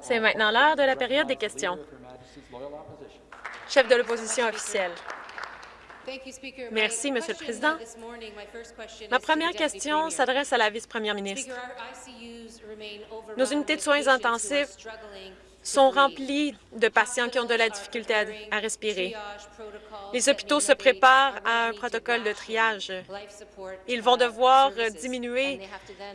C'est maintenant l'heure de la période des questions. Chef de l'opposition officielle. Merci, Monsieur le Président. Ma première question s'adresse à la vice-première ministre. Nos unités de soins intensifs sont remplis de patients qui ont de la difficulté à, respirer. Les hôpitaux se préparent à un protocole de triage. Ils vont devoir diminuer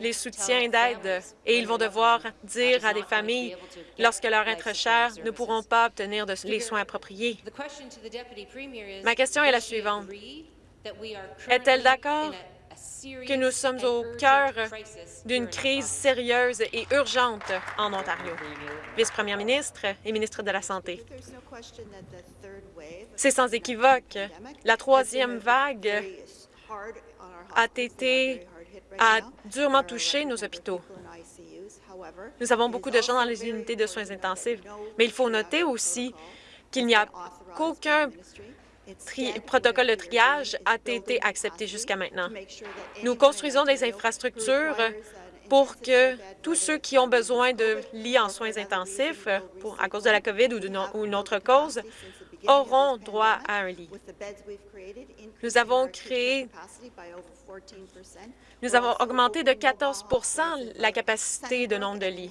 les soutiens d'aide et ils vont devoir dire à des familles, lorsque leur être cher ne pourront pas obtenir les soins appropriés. Ma question est la suivante. Est-elle d'accord que nous sommes au cœur d'une crise sérieuse et urgente en Ontario. Vice-première ministre et ministre de la Santé. C'est sans équivoque. La troisième vague a été a durement touché nos hôpitaux. Nous avons beaucoup de gens dans les unités de soins intensifs, mais il faut noter aussi qu'il n'y a qu'aucun protocole de triage a été accepté jusqu'à maintenant. Nous construisons des infrastructures pour que tous ceux qui ont besoin de lits en soins intensifs à cause de la COVID ou, ou une autre cause auront droit à un lit. Nous avons créé nous avons augmenté de 14% la capacité de nombre de lits.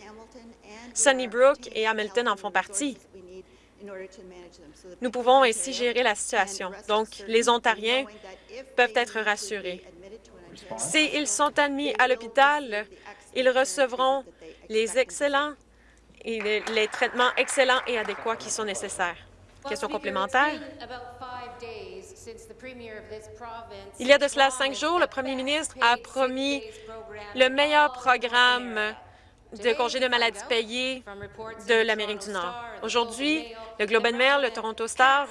Sunnybrook et Hamilton en font partie. Nous pouvons ainsi gérer la situation. Donc, les Ontariens peuvent être rassurés. S'ils sont admis à l'hôpital, ils recevront les excellents et les, traitements excellents et adéquats qui sont nécessaires. Question complémentaire? Il y a de cela cinq jours, le premier ministre a promis le meilleur programme de congés de maladie payés de l'Amérique du Nord. Aujourd'hui, le Globe and Mail, le Toronto Star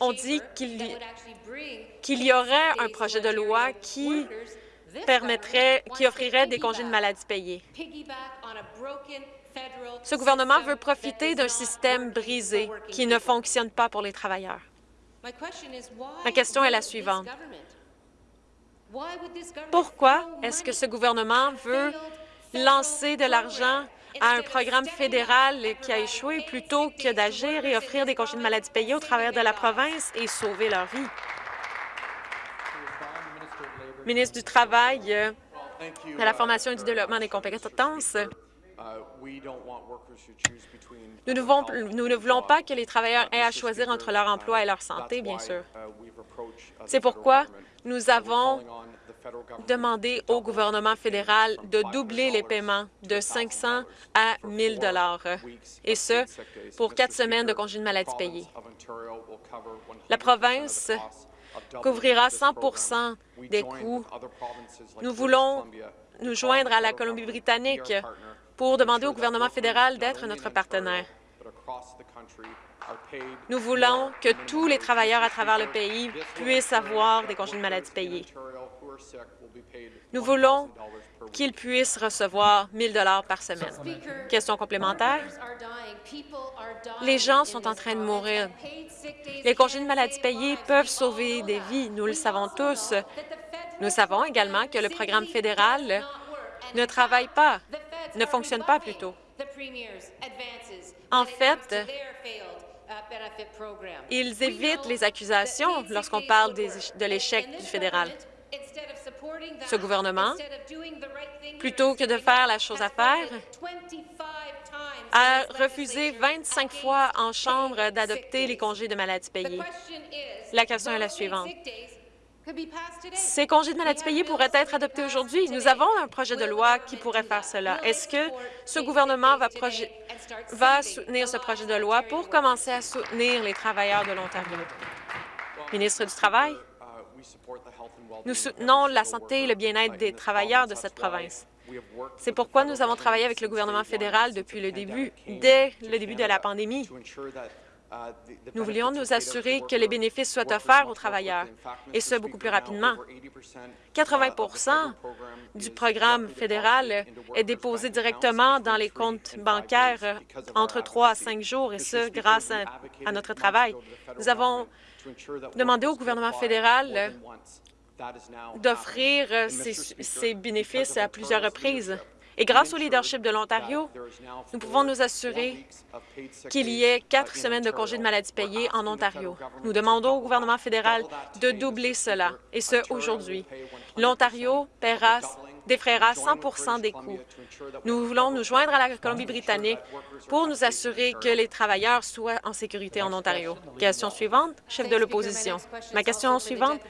ont dit qu'il y aurait un projet de loi qui permettrait, qui offrirait des congés de maladie payés. Ce gouvernement veut profiter d'un système brisé qui ne fonctionne pas pour les travailleurs. Ma question est la suivante. Pourquoi est-ce que ce gouvernement veut lancer de l'argent à un programme fédéral qui a échoué plutôt que d'agir et offrir des congés de maladie payés au travers de la province et sauver leur vie. Ministre du Travail, de la Formation et du Développement des compétences, nous ne, voulons, pas que les travailleurs aient à choisir entre leur emploi et leur santé, bien sûr. C'est pourquoi nous avons demandé au gouvernement fédéral de doubler les paiements de 500 à 1 000 et ce, pour quatre semaines de congés de maladie payés. La province couvrira 100 des coûts. Nous voulons nous joindre à la Colombie-Britannique pour demander au gouvernement fédéral d'être notre partenaire. Nous voulons que tous les travailleurs à travers le pays puissent avoir des congés de maladie payés. Nous voulons qu'ils puissent recevoir 1 000 par semaine. Question complémentaire. Les gens sont en train de mourir. Les congés de maladie payés peuvent sauver des vies, nous le savons tous. Nous savons également que le programme fédéral ne travaille pas, ne fonctionne pas plutôt. En fait, ils évitent les accusations lorsqu'on parle de l'échec du fédéral. Ce gouvernement, plutôt que de faire la chose à faire, a refusé 25 fois en Chambre d'adopter les congés de maladie payés. La question est la suivante. Ces congés de maladie payés pourraient être adoptés aujourd'hui. Nous avons un projet de loi qui pourrait faire cela. Est-ce que ce gouvernement va, va soutenir ce projet de loi pour commencer à soutenir les travailleurs de l'Ontario? Ministre du Travail? Nous soutenons la santé et le bien-être des travailleurs de cette province. C'est pourquoi nous avons travaillé avec le gouvernement fédéral depuis le début, dès le début de la pandémie. Nous voulions nous assurer que les bénéfices soient offerts aux travailleurs, et ce, beaucoup plus rapidement. 80% du programme fédéral est déposé directement dans les comptes bancaires entre trois à cinq jours, et ce, grâce à, notre travail. Nous avons demandé au gouvernement fédéral d'offrir ces bénéfices à plusieurs reprises. Et grâce au leadership de l'Ontario, nous pouvons nous assurer qu'il y ait quatre semaines de congés de maladie payés en Ontario. Nous demandons au gouvernement fédéral de doubler cela, et ce, aujourd'hui. L'Ontario défraiera 100 des coûts. Nous voulons nous joindre à la Colombie-Britannique pour nous assurer que les travailleurs soient en sécurité en Ontario. Question suivante, chef de l'opposition. Ma question suivante,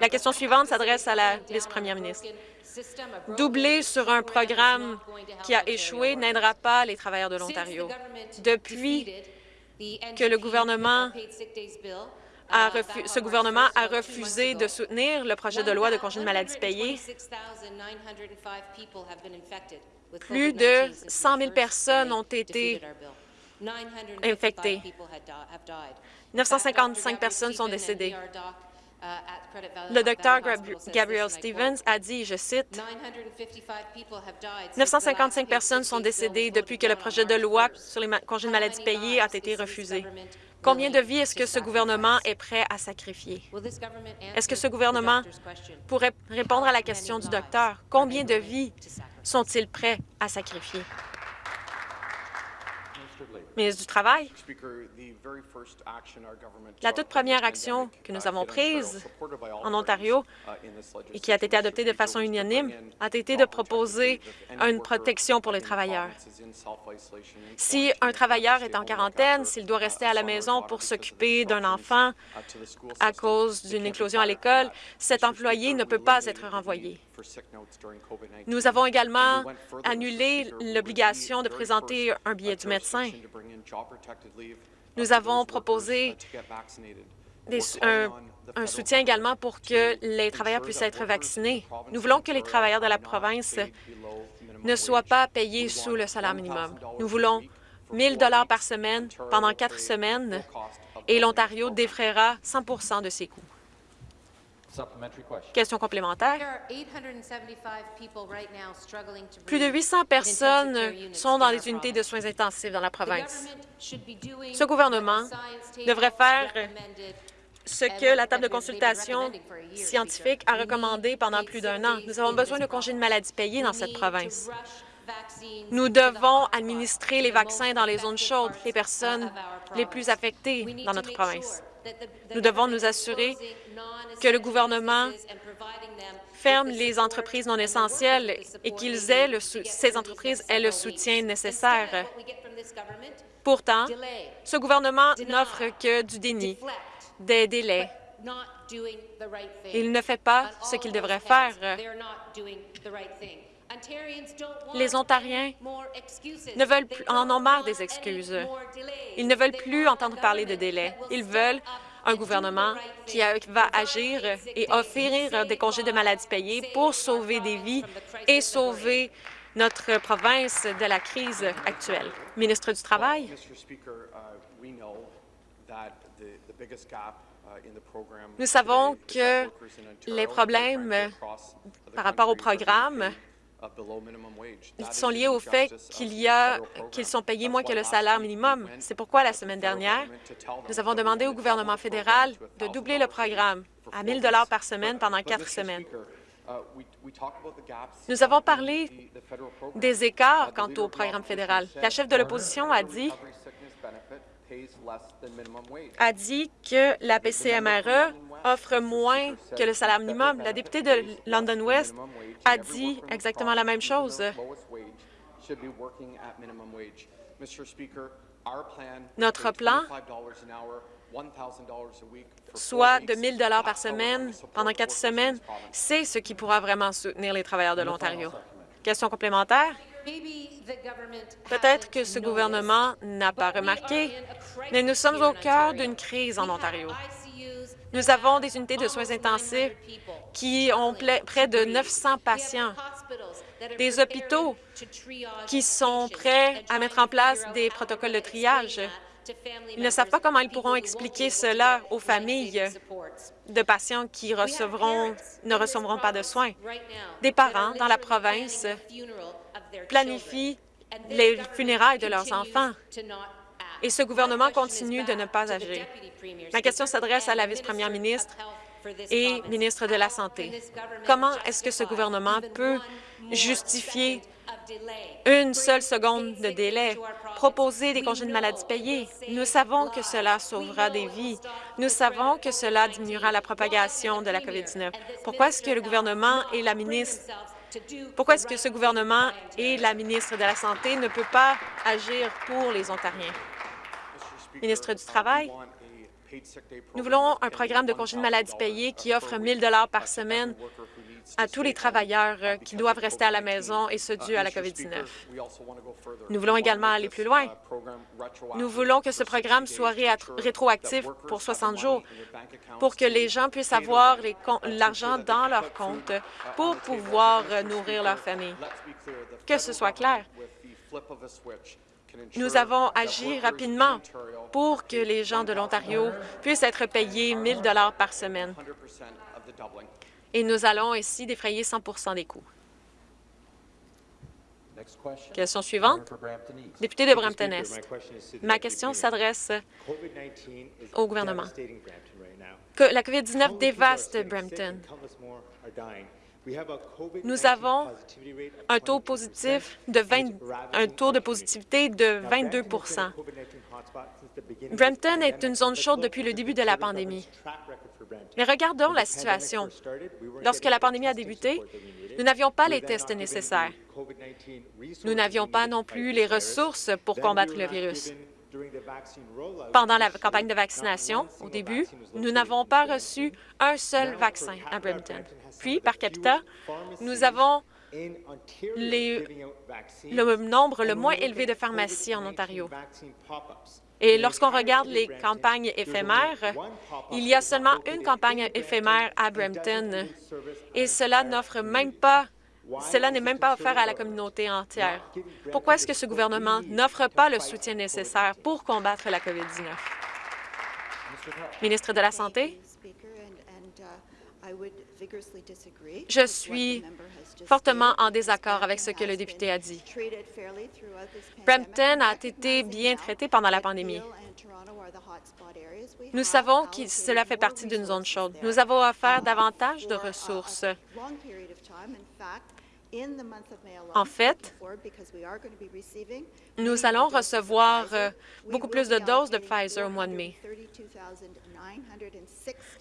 la question suivante s'adresse à la vice-première ministre. Doubler sur un programme qui a échoué n'aidera pas les travailleurs de l'Ontario. Depuis que le gouvernement a ce gouvernement a refusé de soutenir le projet de loi de congé de maladie payé. Plus de 100 000 personnes ont été infectées. 955 personnes sont décédées. Le docteur Gabriel Stevens a dit, je cite, « 955 personnes sont décédées depuis que le projet de loi sur les congés de maladie payés a été refusé. Combien de vies est-ce que ce gouvernement est prêt à sacrifier? Est-ce que ce gouvernement pourrait répondre à la question du docteur? Combien de vies sont-ils prêts à sacrifier? Ministre du Travail, la toute première action que nous avons prise en Ontario et qui a été adoptée de façon unanime a été de proposer une protection pour les travailleurs. Si un travailleur est en quarantaine, s'il doit rester à la maison pour s'occuper d'un enfant à cause d'une éclosion à l'école, cet employé ne peut pas être renvoyé. Nous avons également annulé l'obligation de présenter un billet du médecin. Nous avons proposé un, soutien également pour que les travailleurs puissent être vaccinés. Nous voulons que les travailleurs de la province ne soient pas payés sous le salaire minimum. Nous voulons 1 000 par semaine pendant quatre semaines et l'Ontario défraiera 100% de ses coûts. Question complémentaire. Plus de 800 personnes sont dans les unités de soins intensifs dans la province. Ce gouvernement devrait faire ce que la table de consultation scientifique a recommandé pendant plus d'un an. Nous avons besoin de congés de maladie payés dans cette province. Nous devons administrer les vaccins dans les zones chaudes, les personnes les plus affectées dans notre province. Nous devons nous assurer que le gouvernement ferme les entreprises non essentielles et qu'ils aient le ces entreprises aient le soutien nécessaire. Pourtant, ce gouvernement n'offre que du déni, des délais. Il ne fait pas ce qu'il devrait faire. Les Ontariens ne veulent plus, en ont marre des excuses. Ils ne veulent plus entendre parler de délais. Ils veulent un gouvernement qui va agir et offrir des congés de maladie payés pour sauver des vies et sauver notre province de la crise actuelle. Ministre du Travail. Nous savons que les problèmes par rapport au programme sont liés au fait qu'ils sont payés moins que le salaire minimum. C'est pourquoi, la semaine dernière, nous avons demandé au gouvernement fédéral de doubler le programme à 1 000 par semaine pendant quatre semaines. Nous avons parlé des écarts quant au programme fédéral. La chef de l'opposition a dit a dit que la PCMRE offre moins que le salaire minimum. La députée de London West a dit exactement la même chose. Notre plan, soit de 1 000 par semaine pendant quatre semaines, c'est ce qui pourra vraiment soutenir les travailleurs de l'Ontario. Question complémentaire? Peut-être que ce gouvernement n'a pas remarqué, mais nous sommes au cœur d'une crise en Ontario. Nous avons des unités de soins intensifs qui ont près de 900 patients, des hôpitaux qui sont prêts à mettre en place des protocoles de triage. Ils ne savent pas comment ils pourront expliquer cela aux familles de patients qui recevront, ne recevront pas de soins. Des parents dans la province planifient les funérailles de leurs enfants et ce gouvernement continue de ne pas agir. Ma question s'adresse à la vice-première ministre et ministre de la Santé. Comment est-ce que ce gouvernement peut justifier une seule seconde de délai. Proposer des congés de maladie payés? Nous savons que cela sauvera des vies. Nous savons que cela diminuera la propagation de la COVID-19. Pourquoi est-ce que le gouvernement et la ministre pourquoi est-ce que ce gouvernement et la ministre de la Santé ne peuvent pas agir pour les Ontariens? Ministre du Travail, nous voulons un programme de congés de maladie payés qui offre 1 000 par semaine à tous les travailleurs euh, qui doivent rester à la maison et ce dû à la COVID-19. Nous voulons également aller plus loin. Nous voulons que ce programme soit rétroactif pour 60 jours pour que les gens puissent avoir l'argent dans leur compte pour pouvoir euh, nourrir leur famille. Que ce soit clair. Nous avons agi rapidement pour que les gens de l'Ontario puissent être payés 1 000 par semaine et nous allons ici défrayer 100% des coûts. Question suivante. Député de Brampton-Est. Ma question s'adresse au gouvernement. La COVID-19 dévaste Brampton. Nous avons un taux positif de 20, un taux de positivité de 22% Brampton est une zone chaude depuis le début de la pandémie. Mais regardons la situation. Lorsque la pandémie a débuté, nous n'avions pas les tests nécessaires. Nous n'avions pas non plus les ressources pour combattre le virus. Pendant la campagne de vaccination, au début, nous n'avons pas reçu un seul vaccin à Brampton. Puis, par capita, nous avons le nombre le moins élevé de pharmacies en Ontario. Et lorsqu'on regarde les campagnes éphémères, il y a seulement une campagne éphémère à Brampton et cela n'offre même pas cela n'est même pas offert à la communauté entière. Pourquoi est-ce que ce gouvernement n'offre pas le soutien nécessaire pour combattre la COVID-19? Ministre de la Santé, je suis fortement en désaccord avec ce que le député a dit. Brampton a été bien traité pendant la pandémie. Nous savons que cela fait partie d'une zone chaude. Nous avons offert davantage de ressources. En fait, nous allons recevoir euh, beaucoup plus de doses de Pfizer au mois de mai.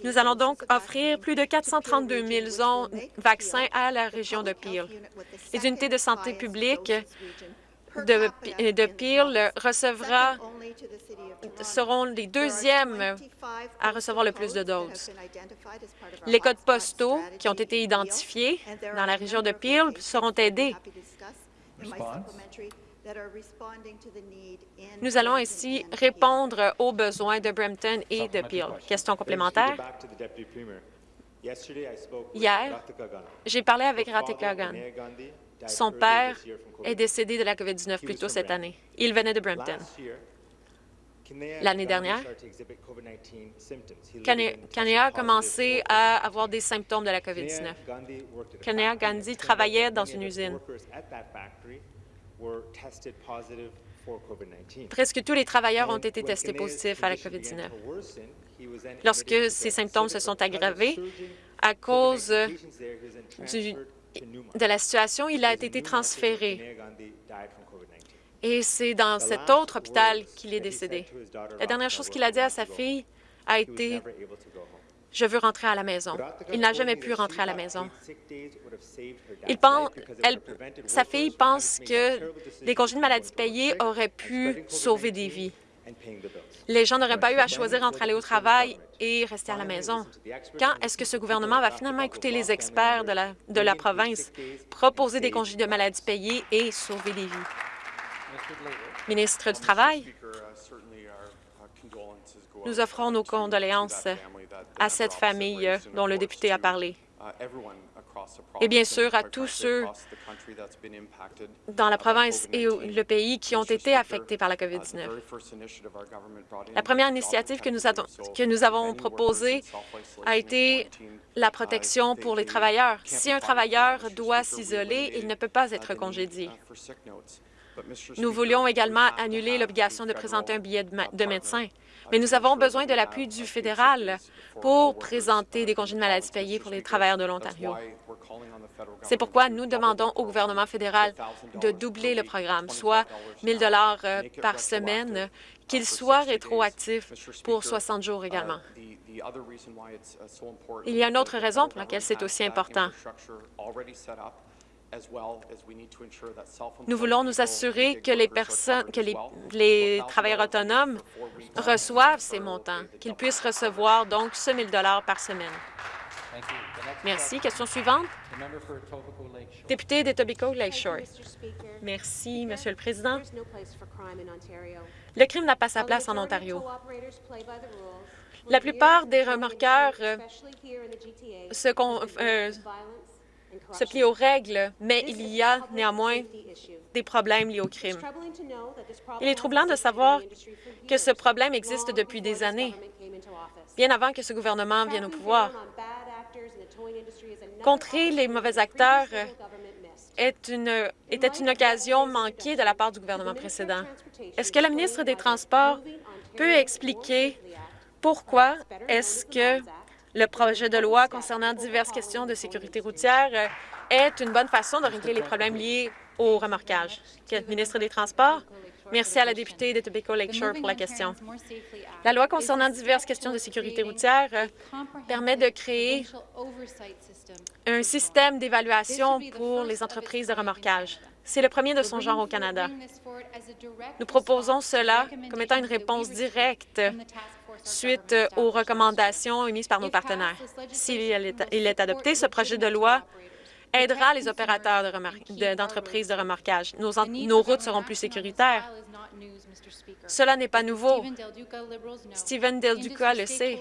Nous allons donc offrir plus de 432 000 vaccins à la région de Peel. Les unités de santé publique de, Peel recevra, seront les deuxièmes à recevoir le plus de doses. Les codes postaux qui ont été identifiés dans la région de Peel seront aidés. Nous allons ainsi répondre aux besoins de Brampton et de Peel. Question complémentaire? Hier, j'ai parlé avec Ratik Gagan. Son père est décédé de la COVID-19 plus tôt cette année. Il venait de Brampton. L'année dernière, Kanea a commencé à avoir des symptômes de la COVID-19. Kanea Gandhi travaillait dans une usine. Presque tous les travailleurs ont été testés positifs à la COVID-19. Lorsque ces symptômes se sont aggravés à cause du de la situation, il a été transféré. Et c'est dans cet autre hôpital qu'il est décédé. La dernière chose qu'il a dit à sa fille a été « Je veux rentrer à la maison ». Il n'a jamais pu rentrer à la maison. Il pense, sa fille pense que les congés de maladie payés auraient pu sauver des vies. Les gens n'auraient pas eu à choisir entre aller au travail et rester à la maison. Quand est-ce que ce gouvernement va finalement écouter les experts de la, de la province, proposer des congés de maladie payés et sauver des vies? Ministre du Travail, nous offrons nos condoléances à cette famille dont le député a parlé et bien sûr à tous ceux dans la province et le pays qui ont été affectés par la COVID-19. La première initiative que nous, avons, que nous avons proposée a été la protection pour les travailleurs. Si un travailleur doit s'isoler, il ne peut pas être congédié. Nous voulions également annuler l'obligation de présenter un billet de, médecin. Mais nous avons besoin de l'appui du fédéral pour présenter des congés de maladie payés pour les travailleurs de l'Ontario. C'est pourquoi nous demandons au gouvernement fédéral de doubler le programme, soit 1 000 euh, par semaine, qu'il soit rétroactif pour 60 jours également. Il y a une autre raison pour laquelle c'est aussi important. Nous voulons nous assurer que les personnes, que les, travailleurs autonomes reçoivent ces montants, qu'ils puissent recevoir donc ce 1 000 par semaine. Merci. Question suivante. Député d'Etobicoke Lakeshore. Merci, Monsieur le Président. Le crime n'a pas sa place en Ontario. La plupart des remorqueurs euh, se, euh, se plient aux règles, mais il y a néanmoins des problèmes liés au crime. Il est troublant de savoir que ce problème existe depuis des années, bien avant que ce gouvernement vienne au pouvoir. Contrer les mauvais acteurs est une, était une occasion manquée de la part du gouvernement précédent. Est-ce que la ministre des Transports peut expliquer pourquoi est-ce que le projet de loi concernant diverses questions de sécurité routière est une bonne façon de régler les problèmes liés au remorquage? Ministre des Transports, Merci à la députée de Tobacco Lakeshore pour la question. La loi concernant diverses questions de sécurité routière euh, permet de créer un système d'évaluation pour les entreprises de remorquage. C'est le premier de son genre au Canada. Nous proposons cela comme étant une réponse directe suite aux recommandations émises par nos partenaires. S'il est adopté, ce projet de loi aidera les opérateurs d'entreprises de, remorquage. Nos, nos routes seront plus sécuritaires. Cela n'est pas nouveau. Stephen Del Duca le sait.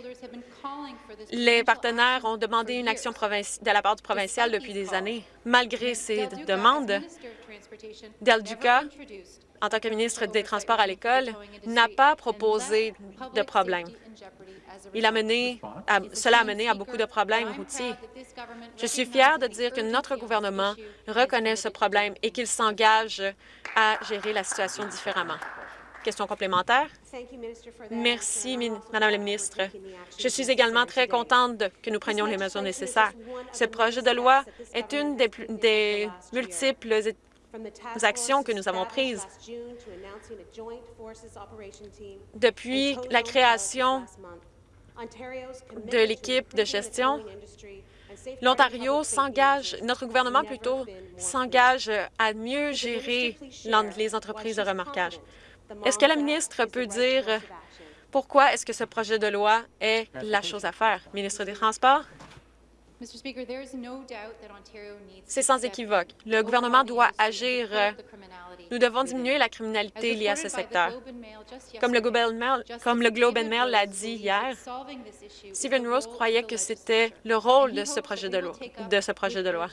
Les partenaires ont demandé une action de la part du provincial depuis des années. Malgré ces demandes, Del Duca en tant que ministre des Transports à l'école, n'a pas proposé de problème. Il a mené cela a mené à beaucoup de problèmes routiers. Je suis fière de dire que notre gouvernement reconnaît ce problème et qu'il s'engage à gérer la situation différemment. Question complémentaire? Merci, Madame la ministre. Je suis également très contente que nous prenions les mesures nécessaires. Ce projet de loi est une des, des multiples actions que nous avons prises. Depuis la création de l'équipe de gestion, l'Ontario s'engage, notre gouvernement plutôt, s'engage à mieux gérer les entreprises de remorquage. Est-ce que la ministre peut dire pourquoi est-ce que ce projet de loi est la chose à faire? Ministre des Transports? C'est sans équivoque. Le gouvernement doit agir. Nous devons diminuer la criminalité liée à ce secteur. Comme le Globe and Mail, l'a dit hier, Stephen Rose croyait que c'était le rôle de ce projet de loi. De ce projet de loi.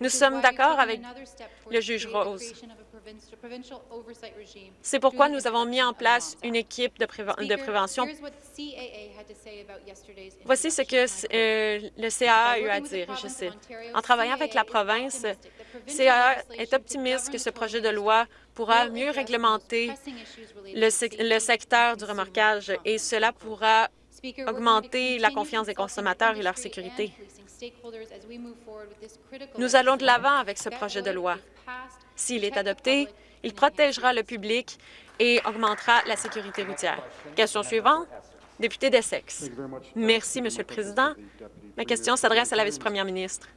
Nous sommes d'accord avec le juge Rose. C'est pourquoi nous avons mis en place une équipe de, prévention. Voici ce que euh, le CAA a eu à dire, je cite. En travaillant avec la province, CAA est optimiste que ce projet de loi pourra mieux réglementer le secteur du remorquage et cela pourra augmenter la confiance des consommateurs et leur sécurité. Nous allons de l'avant avec ce projet de loi. S'il est adopté, il protégera le public et augmentera la sécurité routière. Question suivante, député d'Essex. Merci, Monsieur le Président. Ma question s'adresse à la vice-première ministre.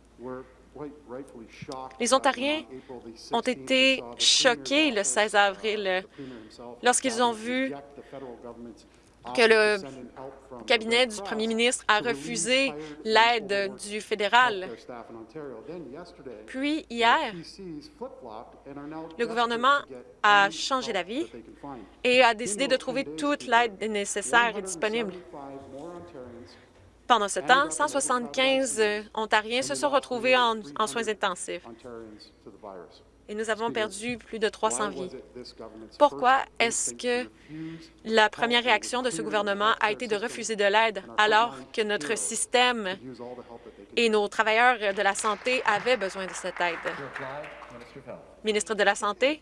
Les Ontariens ont été choqués le 16 avril lorsqu'ils ont vu que le cabinet du premier ministre a refusé l'aide du fédéral. Puis, hier, le gouvernement a changé d'avis et a décidé de trouver toute l'aide nécessaire et disponible. Pendant ce temps, 175 Ontariens se sont retrouvés en, en soins intensifs. Et nous avons perdu plus de 300 vies. Pourquoi est-ce que la première réaction de ce gouvernement a été de refuser de l'aide alors que notre système et nos travailleurs de la santé avaient besoin de cette aide? Ministre de la Santé,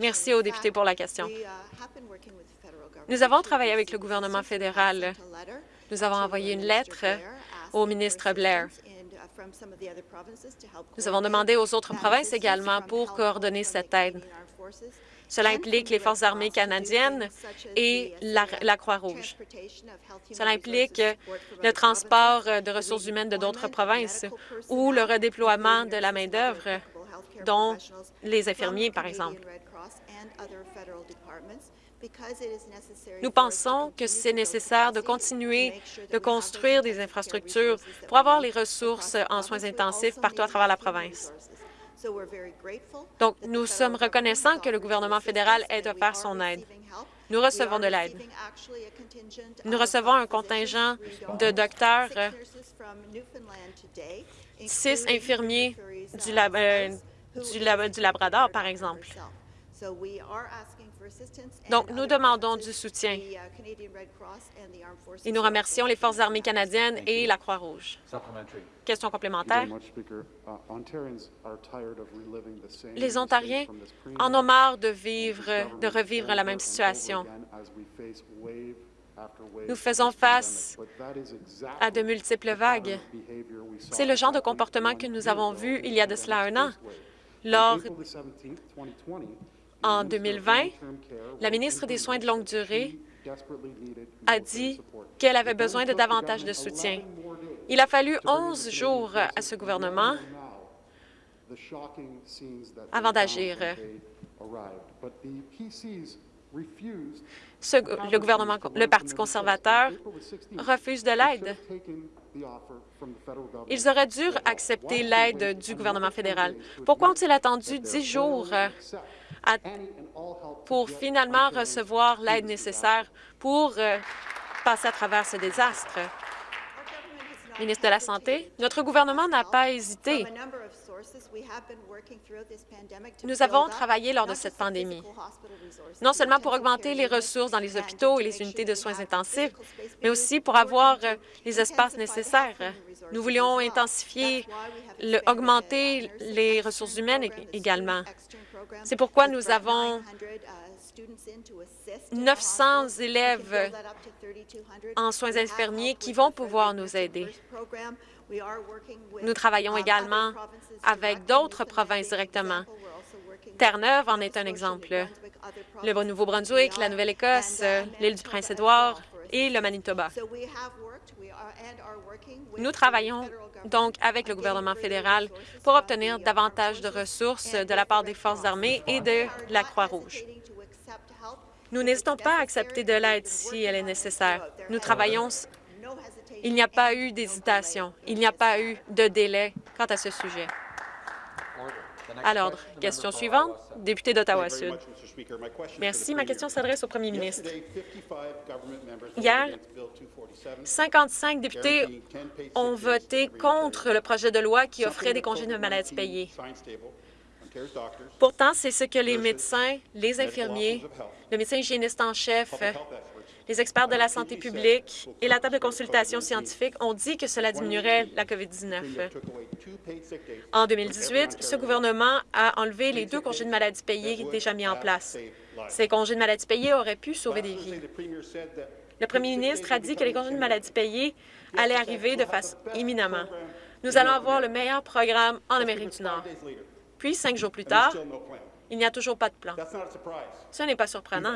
merci aux députés pour la question. Nous avons travaillé avec le gouvernement fédéral. Nous avons envoyé une lettre au ministre Blair. Nous avons demandé aux autres provinces également pour coordonner cette aide. Cela implique les Forces armées canadiennes et la, Croix-Rouge. Cela implique le transport de ressources humaines de d'autres provinces ou le redéploiement de la main-d'œuvre, dont les infirmiers, par exemple. Nous pensons que c'est nécessaire de continuer de construire des infrastructures pour avoir les ressources en soins intensifs partout à travers la province. Donc, nous sommes reconnaissants que le gouvernement fédéral ait offert son aide. Nous recevons de l'aide. Nous recevons un contingent de docteurs, six infirmiers du, euh, du Labrador, par exemple. Donc, nous demandons du soutien uh, et nous remercions les Forces armées canadiennes et la Croix-Rouge. Question complémentaire. Uh, les Ontariens en ont marre de, vivre, de revivre la même situation. Nous faisons face à de multiples vagues. C'est le genre de comportement que nous avons vu il y a de cela un an. Lors en 2020, la ministre des Soins de longue durée a dit qu'elle avait besoin de davantage de soutien. Il a fallu 11 jours à ce gouvernement avant d'agir. le gouvernement, le Parti conservateur refuse de l'aide. Ils auraient dû accepter l'aide du gouvernement fédéral. Pourquoi ont-ils attendu dix jours pour finalement recevoir l'aide nécessaire pour euh, passer à travers ce désastre. Ministre de la Santé, notre gouvernement n'a pas hésité. Nous avons travaillé lors de cette pandémie, non seulement pour augmenter les ressources dans les hôpitaux et les unités de soins intensifs, mais aussi pour avoir euh, les espaces nécessaires. Nous voulions intensifier, augmenter les ressources humaines également. C'est pourquoi nous avons 900 élèves en soins infirmiers qui vont pouvoir nous aider. Nous travaillons également avec d'autres provinces directement. Terre-Neuve en est un exemple. Le Nouveau-Brunswick, la Nouvelle-Écosse, l'île du Prince-Édouard et le Manitoba. Nous travaillons donc avec le gouvernement fédéral pour obtenir davantage de ressources de la part des Forces armées et de la Croix-Rouge. Nous n'hésitons pas à accepter de l'aide si elle est nécessaire. Nous travaillons. Il n'y a pas eu d'hésitation. Il n'y a pas eu de délai quant à ce sujet. À l'ordre. Question suivante, député d'Ottawa-Sud. Merci. Ma question s'adresse au premier ministre. Hier, 55 députés ont voté contre le projet de loi qui offrait des congés de maladie payés. Pourtant, c'est ce que les médecins, les infirmiers, le médecin hygiéniste en chef, les experts de la santé publique et la table de consultation scientifique ont dit que cela diminuerait la COVID-19. En 2018, ce gouvernement a enlevé les deux congés de maladie payés déjà mis en place. Ces congés de maladie payés auraient pu sauver des vies. Le premier ministre a dit que les congés de maladie payés allaient arriver de façon imminemment. Nous allons avoir le meilleur programme en Amérique du Nord. Puis, cinq jours plus tard, il n'y a toujours pas de plan. Ce n'est pas surprenant.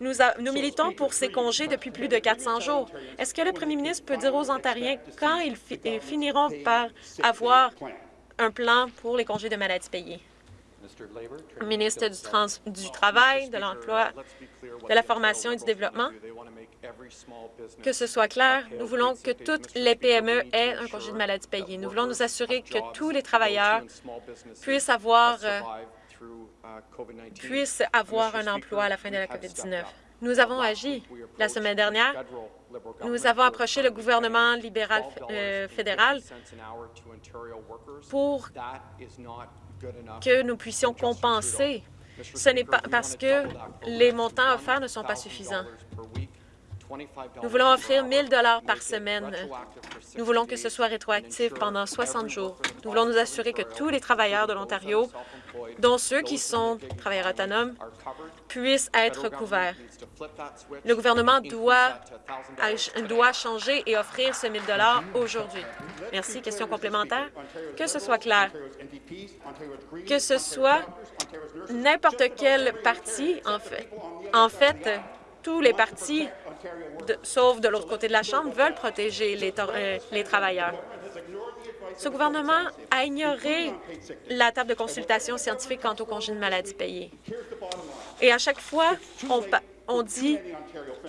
Nous, nous, militons pour ces congés depuis plus de 400 jours. Est-ce que le premier ministre peut dire aux Ontariens quand ils, finiront par avoir un plan pour les congés de maladie payés? Ministre du, du Travail, de l'Emploi, de la Formation et du Développement. Que ce soit clair, nous voulons que toutes les PME aient un congé de maladie payé. Nous voulons nous assurer que tous les travailleurs puissent avoir, euh, puissent avoir un emploi à la fin de la COVID-19. Nous avons agi. La semaine dernière, nous avons approché le gouvernement libéral euh, fédéral pour que nous puissions compenser. Ce n'est pas parce que les montants offerts ne sont pas suffisants. Nous voulons offrir 1 000 par semaine. Nous voulons que ce soit rétroactif pendant 60 jours. Nous voulons nous assurer que tous les travailleurs de l'Ontario, dont ceux qui sont travailleurs autonomes, puissent être couverts. Le gouvernement doit, doit changer et offrir ce 1 000 aujourd'hui. Merci. Question complémentaire. Que ce soit clair. Que ce soit n'importe quel parti, en fait, en fait, tous les partis, sauf de l'autre côté de la Chambre, veulent protéger les, euh, les travailleurs. Ce gouvernement a ignoré la table de consultation scientifique quant au congé de maladie payé. Et à chaque fois, on, on dit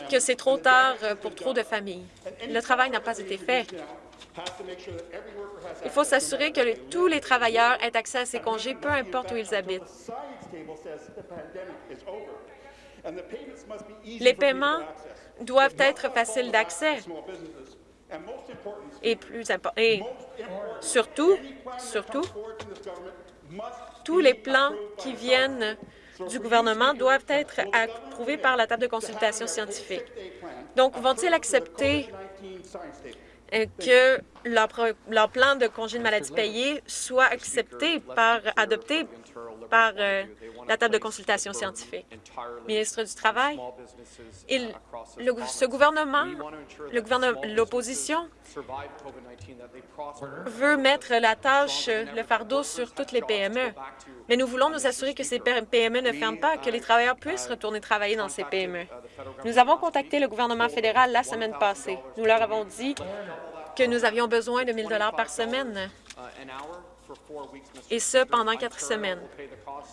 que c'est trop tard pour trop de familles. Le travail n'a pas été fait. Il faut s'assurer que tous les travailleurs aient accès à ces congés, peu importe où ils habitent. Les paiements doivent être faciles d'accès. Et plus et surtout, surtout, tous les plans qui viennent du gouvernement doivent être approuvés par la table de consultation scientifique. Donc, vont-ils accepter euh, que leur, plan de congé de maladie payé soit accepté par, adopté par euh, la table de consultation scientifique. Ministre du Travail, il, ce gouvernement, l'opposition veut mettre la tâche, le fardeau sur toutes les PME. Mais nous voulons nous assurer que ces PME ne ferment pas, que les travailleurs puissent retourner travailler dans ces PME. Nous avons contacté le gouvernement fédéral la semaine passée. Nous leur avons dit que nous avions besoin de 1 000 par semaine et ce pendant quatre semaines.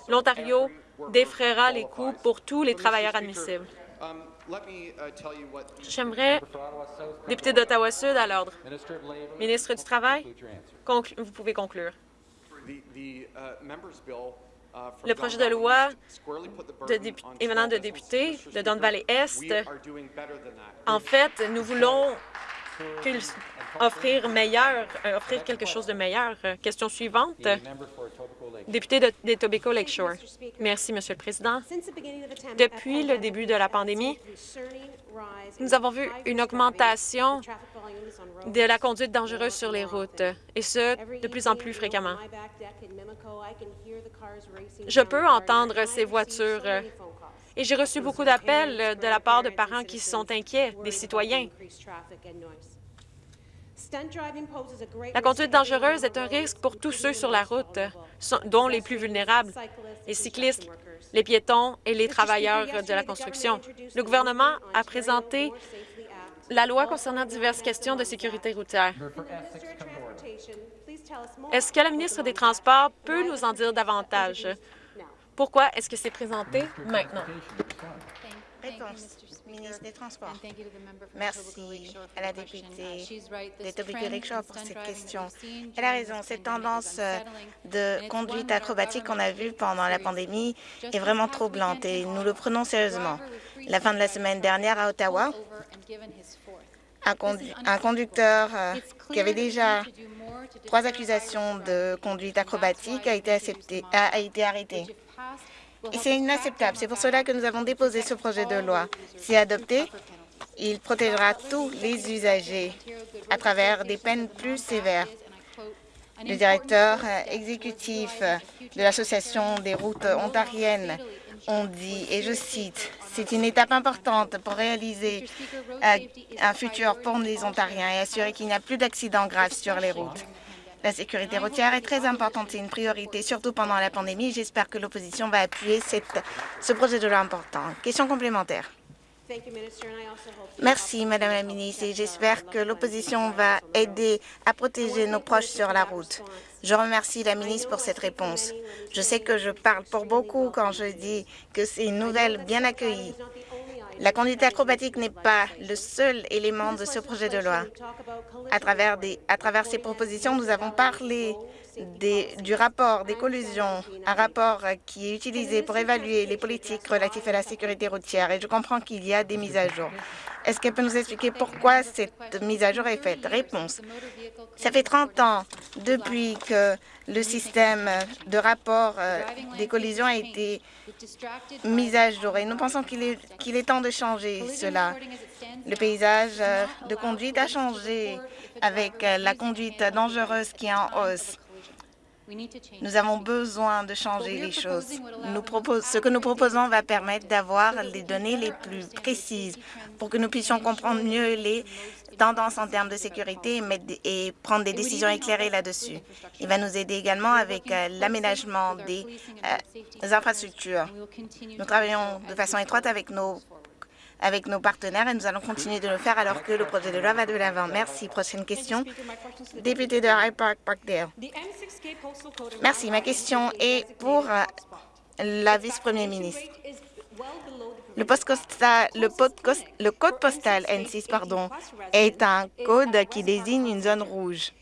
L'Ontario défraiera les coûts pour tous les travailleurs admissibles. J'aimerais, député d'Ottawa-Sud, à l'ordre. Ministre du Travail, vous pouvez conclure. Le projet de loi émanant de députés de Don Valley-Est, en fait, nous voulons offrir meilleur, euh, offrir quelque chose de meilleur. Euh, question suivante. Député de, des Tobacco Lakeshore. Merci, Monsieur le Président. Depuis le début de la pandémie, nous avons vu une augmentation de la conduite dangereuse sur les routes, et ce, de plus en plus fréquemment. Je peux entendre ces voitures et j'ai reçu beaucoup d'appels de la part de parents qui sont inquiets, des citoyens. La conduite dangereuse est un risque pour tous ceux sur la route, dont les plus vulnérables, les cyclistes, les piétons et les travailleurs de la construction. Le gouvernement a présenté la loi concernant diverses questions de sécurité routière. Est-ce que la ministre des Transports peut nous en dire davantage? Pourquoi est-ce que c'est présenté maintenant? Ministre des Transports. Merci à la députée de Tobico Lakeshore pour cette question. Elle a raison, cette tendance euh, de conduite acrobatique qu'on a vue pendant la pandémie est vraiment troublante et nous le prenons sérieusement. La fin de la semaine dernière à Ottawa, un, conducteur euh, qui avait déjà trois accusations de conduite acrobatique a été, accepté, a été arrêté. C'est inacceptable. C'est pour cela que nous avons déposé ce projet de loi. Si adopté, il protégera tous les usagers à travers des peines plus sévères. Le directeur euh, exécutif de l'Association des routes ontariennes ont dit, et je cite, « C'est une étape importante pour réaliser euh, un futur pour les Ontariens et assurer qu'il n'y a plus d'accidents graves sur les routes. » La sécurité routière est très importante, c'est une priorité, surtout pendant la pandémie. J'espère que l'opposition va appuyer ce projet de loi important. Question complémentaire. Merci, Madame la ministre, et j'espère que l'opposition va aider à protéger nos proches sur la route. Je remercie la ministre pour cette réponse. Je sais que je parle pour beaucoup quand je dis que c'est une nouvelle bien accueillie. La conduite acrobatique n'est pas le seul élément de ce projet de loi. À travers, des, à travers ces propositions, nous avons parlé des, du rapport des collusions, un rapport qui est utilisé pour évaluer les politiques relatives à la sécurité routière, et je comprends qu'il y a des mises à jour. Est-ce qu'elle peut nous expliquer pourquoi cette mise à jour est faite? Réponse. Ça fait 30 ans depuis que le système de rapport euh, des collisions a été mis à jour et nous pensons qu'il est, qu'il est temps de changer cela. Le paysage euh, de conduite a changé avec euh, la conduite dangereuse qui est en hausse. Nous avons besoin de changer les choses. Nous ce que nous proposons va permettre d'avoir les données les plus précises pour que nous puissions comprendre mieux les tendances en termes de sécurité et, prendre des décisions éclairées là-dessus. Il va nous aider également avec euh, l'aménagement des euh, infrastructures. Nous travaillons de façon étroite avec nos avec nos partenaires et nous allons continuer de le faire alors que le projet de loi va de l'avant. Merci. Prochaine question. Député de High Park, Parkdale. Merci. Ma question est pour euh, la vice-première ministre. Le, le, code postal N6 pardon, est un code qui désigne une zone rouge.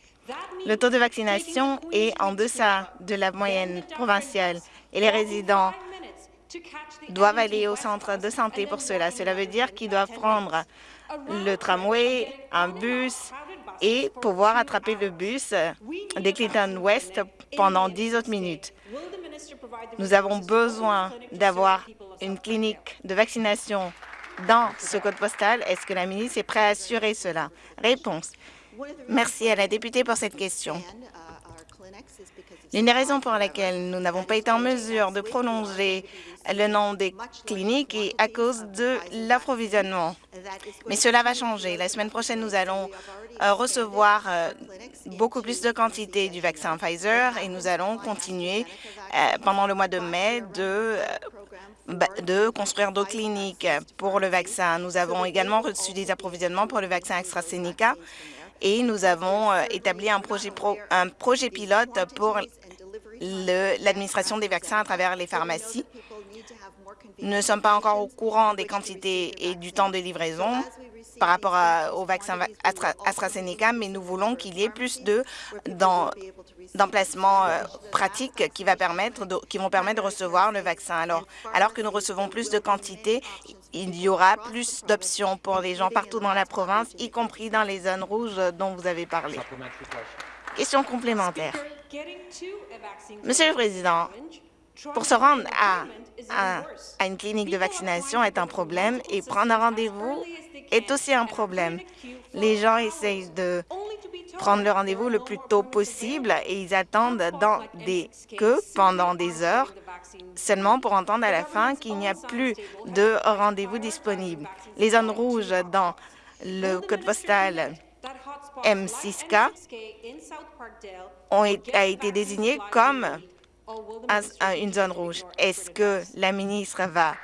Le taux de vaccination est en deçà de la moyenne provinciale et les résidents doivent aller au centre de santé pour cela. Cela veut dire qu'ils doivent prendre le tramway, un bus et pouvoir attraper le bus des Clinton West pendant 10 autres minutes. Nous avons besoin d'avoir une clinique de vaccination dans ce code postal. Est-ce que la ministre est prête à assurer cela? Réponse. Merci à la députée pour cette question. L'une des raisons pour lesquelles nous n'avons pas été en mesure de prolonger le nom des cliniques est à cause de l'approvisionnement. Mais cela va changer. La semaine prochaine, nous allons euh, recevoir euh, beaucoup plus de quantité du vaccin Pfizer et nous allons continuer euh, pendant le mois de mai de de construire d'autres cliniques pour le vaccin. Nous avons également reçu des approvisionnements pour le vaccin AstraZeneca et nous avons établi un projet, un projet pilote pour l'administration des vaccins à travers les pharmacies. Nous ne sommes pas encore au courant des quantités et du temps de livraison par rapport au vaccin AstraZeneca, mais nous voulons qu'il y ait plus d'emplacements euh, pratiques qui, va permettre de, qui vont permettre de recevoir le vaccin. Alors, alors que nous recevons plus de quantités, il y aura plus d'options pour les gens partout dans la province, y compris dans les zones rouges dont vous avez parlé. Question complémentaire. Monsieur le Président, pour se rendre à, une clinique de vaccination est un problème et prendre un rendez-vous est aussi un problème. Les gens essayent de prendre le rendez-vous le plus tôt possible et ils attendent dans des queues pendant des heures seulement pour entendre à la fin qu'il n'y a plus de rendez-vous disponible. Les zones rouges dans le code postal M6K ont, a été désignées comme une zone rouge. Est-ce que la ministre va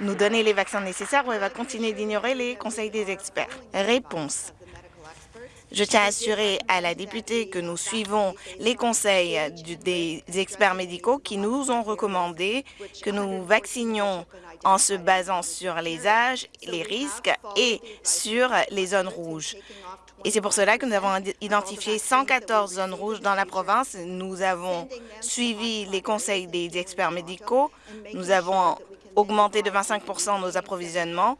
nous donner les vaccins nécessaires ou elle va continuer d'ignorer les conseils des experts? Réponse. Je tiens à assurer à la députée que nous suivons les conseils des experts médicaux qui nous ont recommandé que nous vaccinions en se basant sur les âges, les risques et sur les zones rouges. Et c'est pour cela que nous avons identifié 114 zones rouges dans la province. Nous avons suivi les conseils des experts médicaux. Nous avons augmenté de 25% nos approvisionnements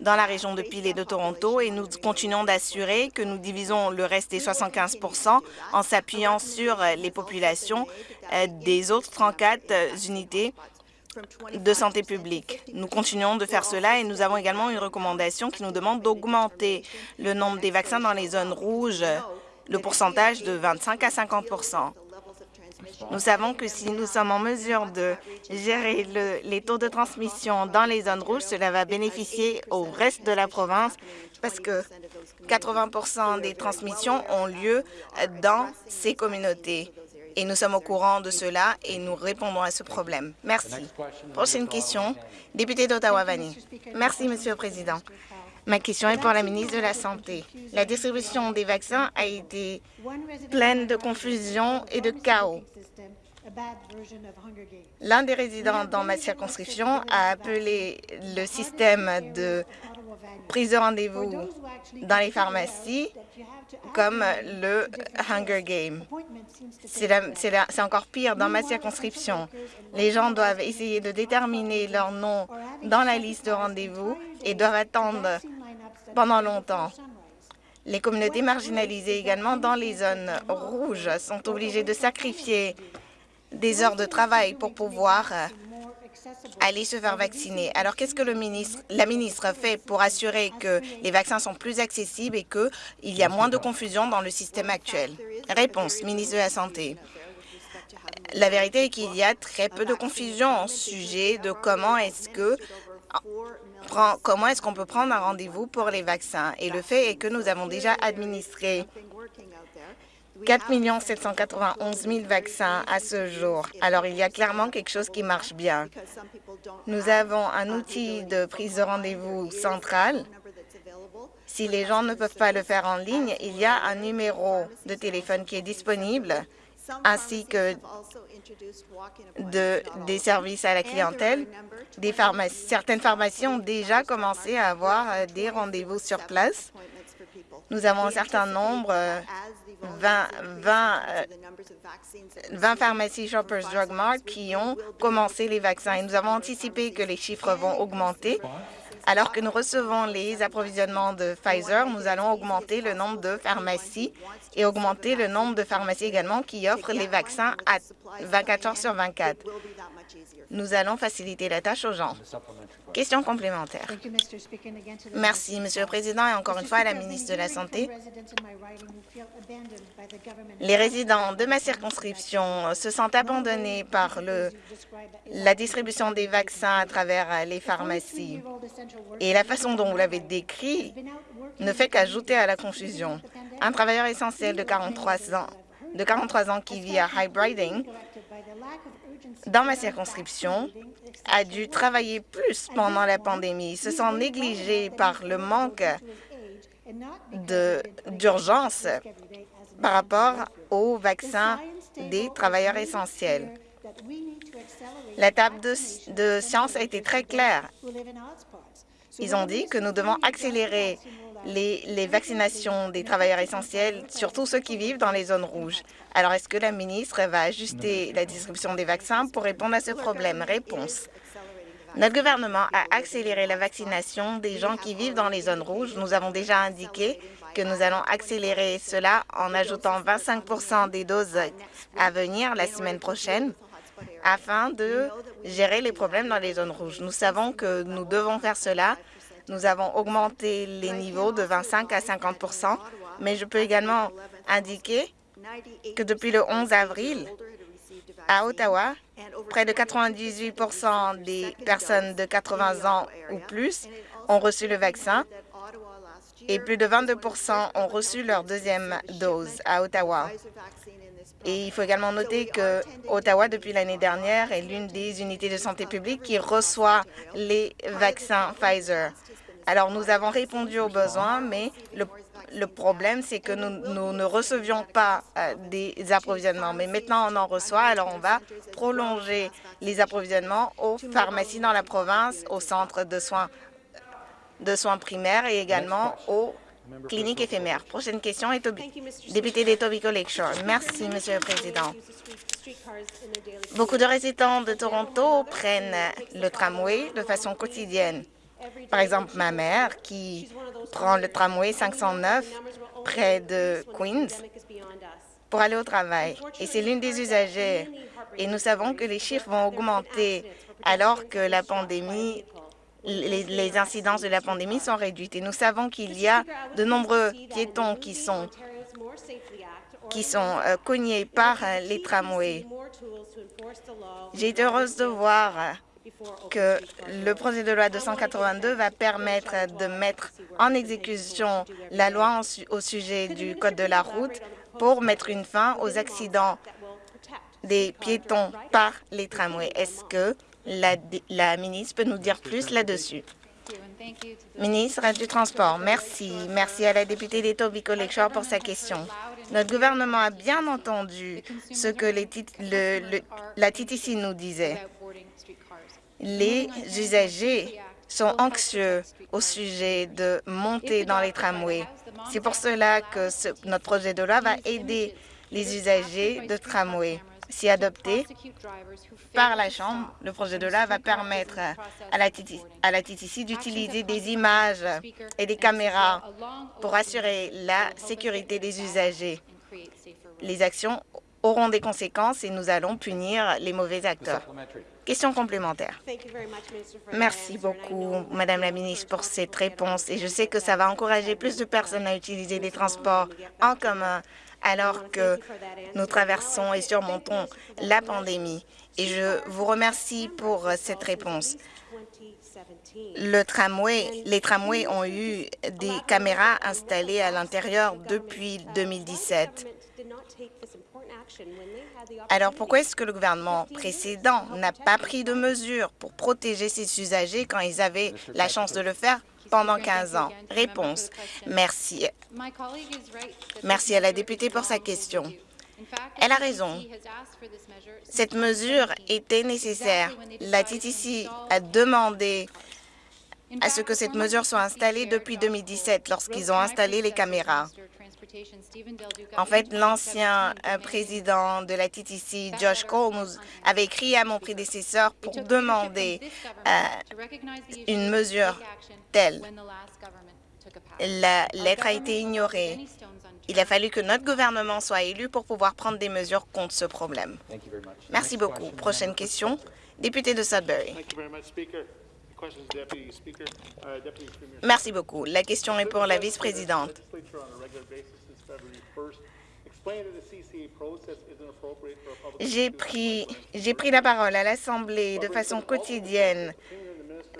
dans la région de Peel et de Toronto et nous continuons d'assurer que nous divisons le reste des 75% en s'appuyant sur les populations euh, des autres 34 unités de santé publique. Nous continuons de faire cela et nous avons également une recommandation qui nous demande d'augmenter le nombre des vaccins dans les zones rouges, le pourcentage de 25 à 50 Nous savons que si nous sommes en mesure de gérer les taux de transmission dans les zones rouges, cela va bénéficier au reste de la province parce que 80% des transmissions ont lieu dans ces communautés et nous sommes au courant de cela et nous répondons à ce problème. Merci. Prochaine question, député d'Ottawa-Vani. Merci, Monsieur le Président. Ma question est pour la ministre de la Santé. La distribution des vaccins a été pleine de confusion et de chaos. L'un des résidents dans ma circonscription a appelé le système de prise de rendez-vous dans les pharmacies comme le Hunger Game. C'est encore pire dans ma circonscription. Les gens doivent essayer de déterminer leur nom dans la liste de rendez-vous et doivent attendre pendant longtemps. Les communautés marginalisées également dans les zones rouges sont obligées de sacrifier des heures de travail pour pouvoir euh, aller se faire vacciner. Alors, qu'est-ce que le ministre, la ministre fait pour assurer que les vaccins sont plus accessibles et qu'il y a moins de confusion dans le système actuel? Réponse, ministre de la Santé. La vérité est qu'il y a très peu de confusion au sujet de comment est-ce que comment est-ce qu'on peut prendre un rendez-vous pour les vaccins? Et le fait est que nous avons déjà administré 4 791 000 vaccins à ce jour. Alors, il y a clairement quelque chose qui marche bien. Nous avons un outil de prise de rendez-vous central. Si les gens ne peuvent pas le faire en ligne, il y a un numéro de téléphone qui est disponible, ainsi que de, des services à la clientèle. Des pharmacies, certaines pharmacies ont déjà commencé à avoir euh, des rendez-vous sur place. Nous avons un certain nombre 20, 20, 20 pharmacies Shoppers Drug Mart qui ont commencé les vaccins et nous avons anticipé que les chiffres vont augmenter. Alors que nous recevons les approvisionnements de Pfizer, nous allons augmenter le nombre de pharmacies et augmenter le nombre de pharmacies également qui offrent les vaccins à 24 heures sur 24. Nous allons faciliter la tâche aux gens. Question complémentaire. Merci, Monsieur le Président, et encore une fois à la ministre de la Santé. Les résidents de ma circonscription se sentent abandonnés par la distribution des vaccins à travers les pharmacies. Et la façon dont vous l'avez décrit ne fait qu'ajouter à la confusion. Un travailleur essentiel de 43 ans, de 43 ans qui vit à Hybriding dans ma circonscription, a dû travailler plus pendant la pandémie. Se sont négligés par le manque d'urgence par rapport aux vaccins des travailleurs essentiels. La table de, de science a été très claire. Ils ont dit que nous devons accélérer les, vaccinations des travailleurs essentiels, surtout ceux qui vivent dans les zones rouges. Alors, est-ce que la ministre va ajuster la distribution des vaccins pour répondre à ce problème? Réponse. Notre gouvernement a accéléré la vaccination des gens qui vivent dans les zones rouges. Nous avons déjà indiqué que nous allons accélérer cela en ajoutant 25% des doses à venir la semaine prochaine afin de gérer les problèmes dans les zones rouges. Nous savons que nous devons faire cela nous avons augmenté les niveaux de 25 à 50% mais je peux également indiquer que depuis le 11 avril, à Ottawa, près de 98 des personnes de 80 ans ou plus ont reçu le vaccin et plus de 22% ont reçu leur deuxième dose à Ottawa. Et il faut également noter que Ottawa, depuis l'année dernière, est l'une des unités de santé publique qui reçoit les vaccins Pfizer. Alors, nous avons répondu aux besoins, mais le, problème, c'est que nous, ne recevions pas euh, des approvisionnements. Mais maintenant, on en reçoit, alors on va prolonger les approvisionnements aux pharmacies dans la province, aux centres de soins, de soins primaires et également aux cliniques éphémères. Prochaine question, est député d'Etobicoke Lakeshore. Merci, Monsieur le Président. Beaucoup de résidents de Toronto prennent le tramway de façon quotidienne. Par exemple, ma mère qui prend le tramway 509 près de Queens pour aller au travail. Et c'est l'une des usagers. Et nous savons que les chiffres vont augmenter alors que la pandémie, les, incidences de la pandémie sont réduites. Et nous savons qu'il y a de nombreux piétons qui sont qui sont euh, cognés par euh, les tramways. J'ai été heureuse de voir que le projet de loi 282 va permettre de mettre en exécution la loi au sujet du Code de la route pour mettre une fin aux accidents des piétons par les tramways. Est-ce que la, ministre peut nous dire plus là-dessus? Ministre du Transport, merci. Merci à la députée d'Etobicoke Lakeshore pour sa question. Notre gouvernement a bien entendu ce que la TTC nous disait. Les usagers sont anxieux au sujet de monter dans les tramways. C'est pour cela que notre projet de loi va aider les usagers de tramway. Si adopté par la Chambre, le projet de loi va permettre à la, TTC d'utiliser des images et des caméras pour assurer la sécurité des usagers. Les actions auront des conséquences et nous allons punir les mauvais acteurs. Question complémentaire. Merci beaucoup, Madame la ministre, pour cette réponse. Et je sais que ça va encourager plus de personnes à utiliser des transports en commun alors que nous traversons et surmontons la pandémie. Et je vous remercie pour cette réponse. Les tramways ont eu des caméras installées à l'intérieur depuis 2017. Alors pourquoi est-ce que le gouvernement précédent n'a pas pris de mesures pour protéger ses usagers quand ils avaient la chance de le faire pendant 15 ans? Réponse. Merci. Merci à la députée pour sa question. Elle a raison. Cette mesure était nécessaire. La TTC a demandé à ce que cette mesure soit installée depuis 2017 lorsqu'ils ont installé les caméras. En fait, l'ancien euh, président de la TTC, Josh Cole, avait écrit à mon prédécesseur pour demander euh, une mesure telle. La lettre a été ignorée. Il a fallu que notre gouvernement soit élu pour pouvoir prendre des mesures contre ce problème. Merci beaucoup. Prochaine question, député de Sudbury. Merci beaucoup. La question est pour la vice-présidente. J'ai pris, pris la parole à l'Assemblée de façon quotidienne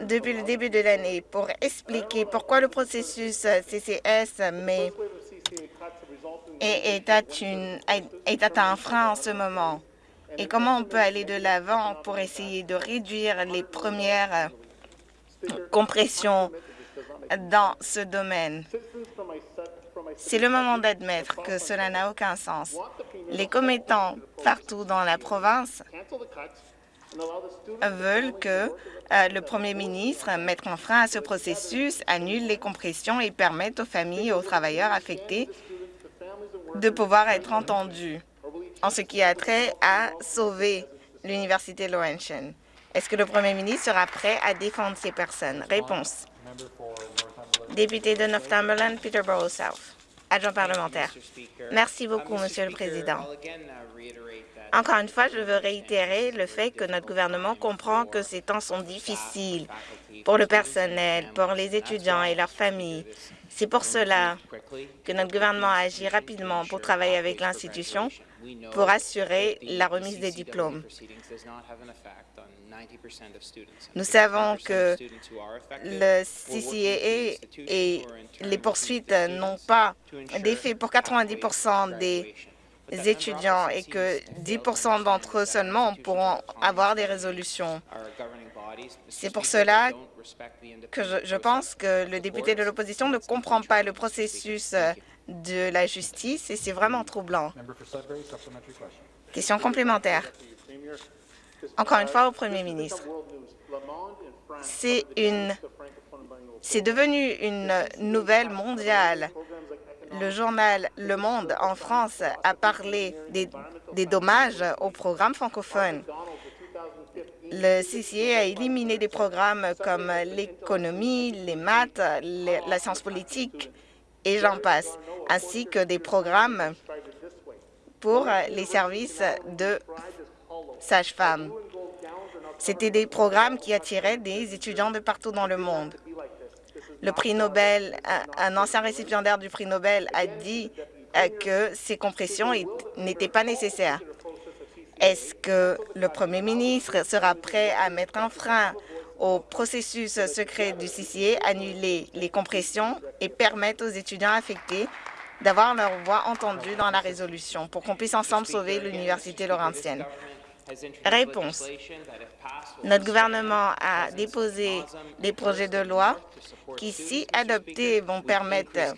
depuis le début de l'année pour expliquer pourquoi le processus CCS mais est, une, est à un frein en ce moment. Et comment on peut aller de l'avant pour essayer de réduire les premières compressions dans ce domaine? C'est le moment d'admettre que cela n'a aucun sens. Les commettants partout dans la province veulent que euh, le premier ministre mette un frein à ce processus, annule les compressions et permette aux familles et aux travailleurs affectés de pouvoir être entendus en ce qui a trait à sauver l'Université Laurentian. Est-ce que le premier ministre sera prêt à défendre ces personnes? Réponse. Député de Northumberland, Peterborough South. Adjoint parlementaire. Merci beaucoup, Monsieur le Président. Encore une fois, je veux réitérer le fait que notre gouvernement comprend que ces temps sont difficiles pour le personnel, pour les étudiants et leurs familles. C'est pour cela que notre gouvernement a agi rapidement pour travailler avec l'institution pour assurer la remise des diplômes. Nous savons que le CCAA et les poursuites n'ont pas d'effet pour 90% des étudiants et que 10% d'entre eux seulement pourront avoir des résolutions. C'est pour cela que je, je, pense que le député de l'opposition ne comprend pas le processus de la justice et c'est vraiment troublant. Question complémentaire. Encore une fois au Premier ministre. C'est devenu une nouvelle mondiale. Le journal Le Monde en France a parlé des, des dommages au programme francophone. Le CCA a éliminé des programmes comme l'économie, les maths, la science politique et j'en passe, ainsi que des programmes pour les services de sages-femmes. C'était des programmes qui attiraient des étudiants de partout dans le monde. Le prix Nobel, un ancien récipiendaire du prix Nobel a dit euh, que ces compressions n'étaient pas nécessaires. Est-ce que le premier ministre sera prêt à mettre un frein au processus secret du CCA, annuler les compressions et permettre aux étudiants affectés d'avoir leur voix entendue dans la résolution pour qu'on puisse ensemble sauver l'Université Laurentienne? Réponse. Notre gouvernement a déposé des projets de loi qui, si adoptés, vont permettre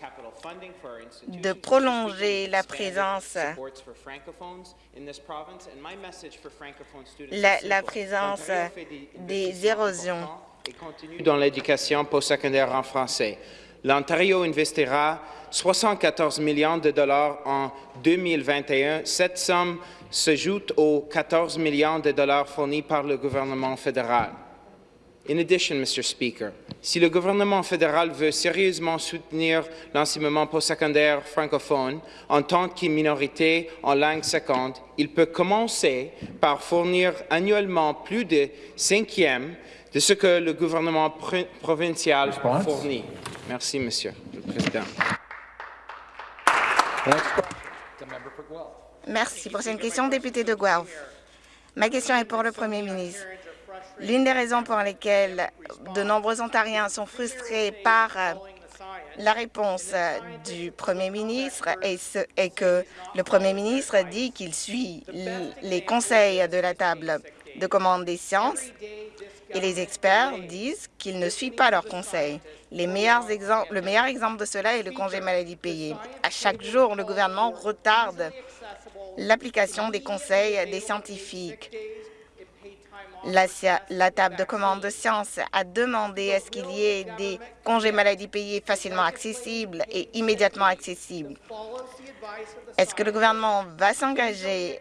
de prolonger la présence, la, la présence des érosions dans l'éducation postsecondaire en français. L'Ontario investira 74 millions de dollars en 2021. Cette somme s'ajoute aux 14 millions de dollars fournis par le gouvernement fédéral. In addition, Mr. Speaker, si le gouvernement fédéral veut sérieusement soutenir l'enseignement postsecondaire francophone en tant que minorité en langue seconde, il peut commencer par fournir annuellement plus de cinquième de ce que le gouvernement provincial fournit. Merci, Monsieur le Président. Merci. Prochaine question, député de Guelph. Ma question est pour le Premier ministre. L'une des raisons pour lesquelles de nombreux Ontariens sont frustrés par euh, la réponse euh, du Premier ministre est, que le Premier ministre dit qu'il suit les conseils de la table de commande des sciences et les experts disent qu'ils ne suivent pas leurs conseils. Le meilleur exemple de cela est le congé maladie payé. À chaque jour, le gouvernement retarde l'application des conseils des scientifiques. La, table de commande de sciences a demandé à ce qu'il y ait des congés maladie payés facilement accessibles et immédiatement accessibles. Est-ce que le gouvernement va s'engager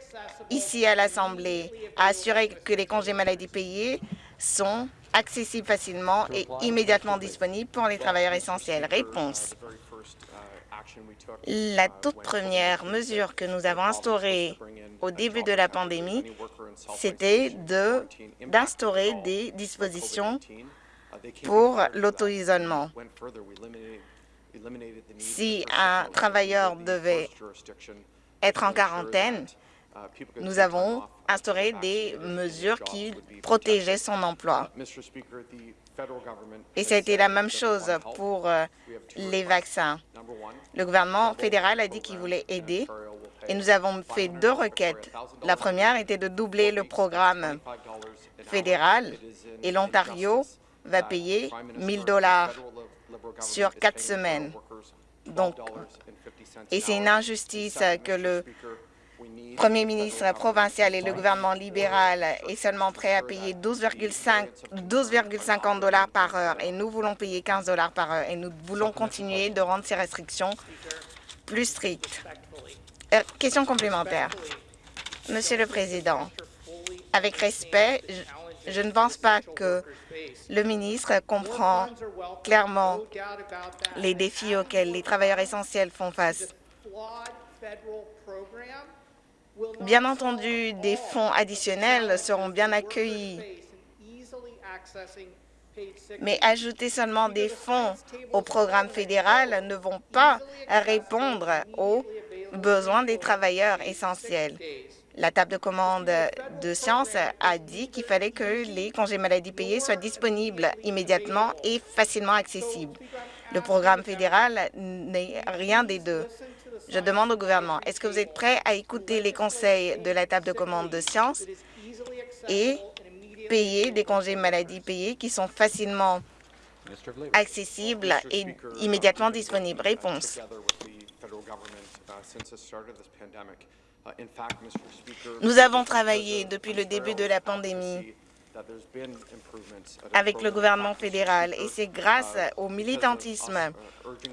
ici à l'Assemblée à assurer que les congés maladie payés sont accessibles facilement et immédiatement disponibles pour les travailleurs essentiels? Réponse. La toute première mesure que nous avons instaurée au début de la pandémie, c'était d'instaurer des dispositions pour l'auto-isolement. Si un travailleur devait être en quarantaine, nous avons instauré des mesures qui protégeaient son emploi. Et ça a été la même chose pour euh, les vaccins. Le gouvernement fédéral a dit qu'il voulait aider. et nous avons fait deux requêtes. La première était de doubler le programme fédéral et l'Ontario va payer 1 dollars sur quatre semaines. Donc, et c'est une injustice que le premier ministre provincial et le gouvernement libéral est seulement prêt à payer 12,50 dollars par heure et nous voulons payer 15 dollars par heure et nous voulons continuer de rendre ces restrictions plus strictes. Euh, question complémentaire. Monsieur le Président, avec respect, je ne pense pas que le ministre comprend clairement les défis auxquels les travailleurs essentiels font face. Bien entendu, des fonds additionnels seront bien accueillis, mais ajouter seulement des fonds au programme fédéral ne vont pas répondre aux besoins des travailleurs essentiels. La table de commande de sciences a dit qu'il fallait que les congés maladie payés soient disponibles immédiatement et facilement accessibles. Le programme fédéral n'est rien des deux. Je demande au gouvernement, est-ce que vous êtes prêt à écouter les conseils de la table de commande de sciences et payer des congés maladie payés qui sont facilement accessibles et immédiatement disponibles? Réponse. Nous avons travaillé depuis le début de la pandémie avec le gouvernement fédéral. Et c'est grâce au militantisme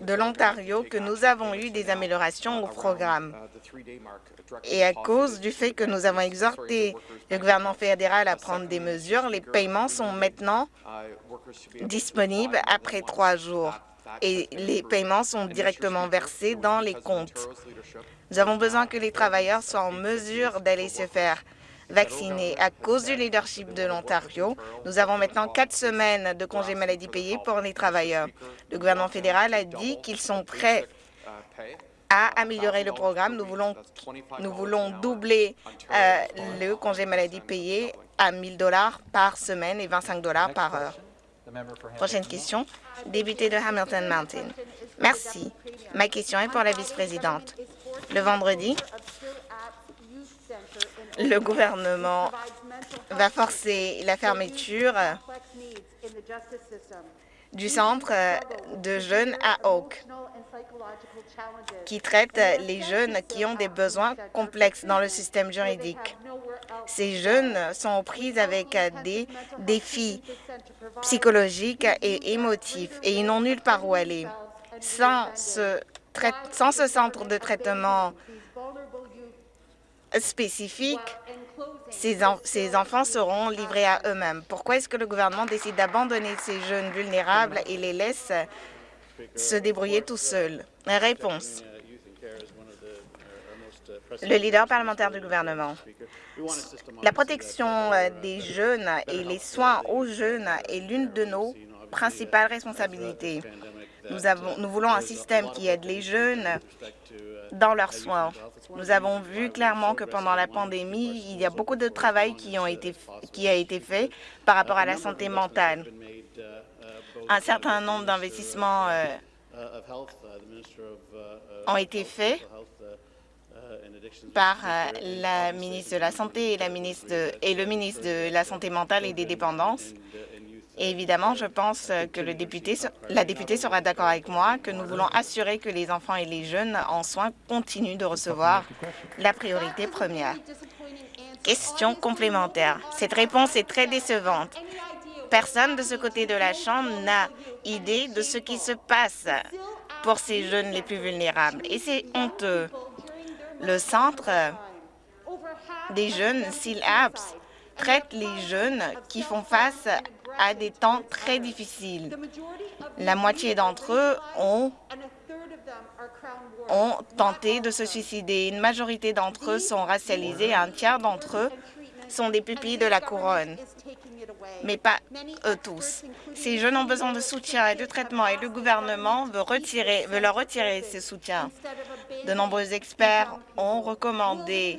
de l'Ontario que nous avons eu des améliorations au programme. Et à cause du fait que nous avons exhorté le gouvernement fédéral à prendre des mesures, les paiements sont maintenant disponibles après trois jours. et les paiements sont directement versés dans les comptes. Nous avons besoin que les travailleurs soient en mesure d'aller se faire vacciner. À cause du leadership de l'Ontario, nous avons maintenant quatre semaines de congés maladie payés pour les travailleurs. Le gouvernement fédéral a dit qu'ils sont prêts à améliorer le programme. Nous voulons, nous voulons doubler euh, le congé maladie payé à 1 000 dollars par semaine et 25 dollars par heure. Prochaine question, député de Hamilton Mountain. Merci. Ma question est pour la vice-présidente. Le vendredi, le gouvernement va forcer la fermeture du centre de jeunes à Oak, qui traite les jeunes qui ont des besoins complexes dans le système juridique. Ces jeunes sont aux prises avec des défis psychologiques et émotifs et ils n'ont nulle part où aller. Sans ce, sans ce centre de traitement spécifique, ces, ces, enfants seront livrés à eux-mêmes. Pourquoi est-ce que le gouvernement décide d'abandonner ces jeunes vulnérables et les laisse se débrouiller tout seuls? Réponse. Le leader parlementaire du gouvernement. La protection des jeunes et les soins aux jeunes est l'une de nos principales responsabilités. Nous, avons, nous voulons un système qui aide les jeunes dans leurs soins. Nous avons vu clairement que pendant la pandémie, il y a beaucoup de travail qui, a été fait par rapport à la santé mentale. Un certain nombre d'investissements euh, ont été faits par euh, la ministre de la Santé et le ministre de la Santé mentale et des dépendances. Et évidemment, je pense que le député, la députée sera d'accord avec moi que nous voulons assurer que les enfants et les jeunes en soins continuent de recevoir la priorité première. Question complémentaire. Cette réponse est très décevante. Personne de ce côté de la Chambre n'a idée de ce qui se passe pour ces jeunes les plus vulnérables. Et c'est honteux. Le centre des jeunes SILAPS traite les jeunes qui font face à des temps très difficiles. La moitié d'entre eux ont, tenté de se suicider. Une majorité d'entre eux sont racialisés et un tiers d'entre eux sont des pupilles de la couronne, mais pas eux tous. Ces jeunes ont besoin de soutien et de traitement et le gouvernement veut, veut leur retirer ce soutien. De nombreux experts ont recommandé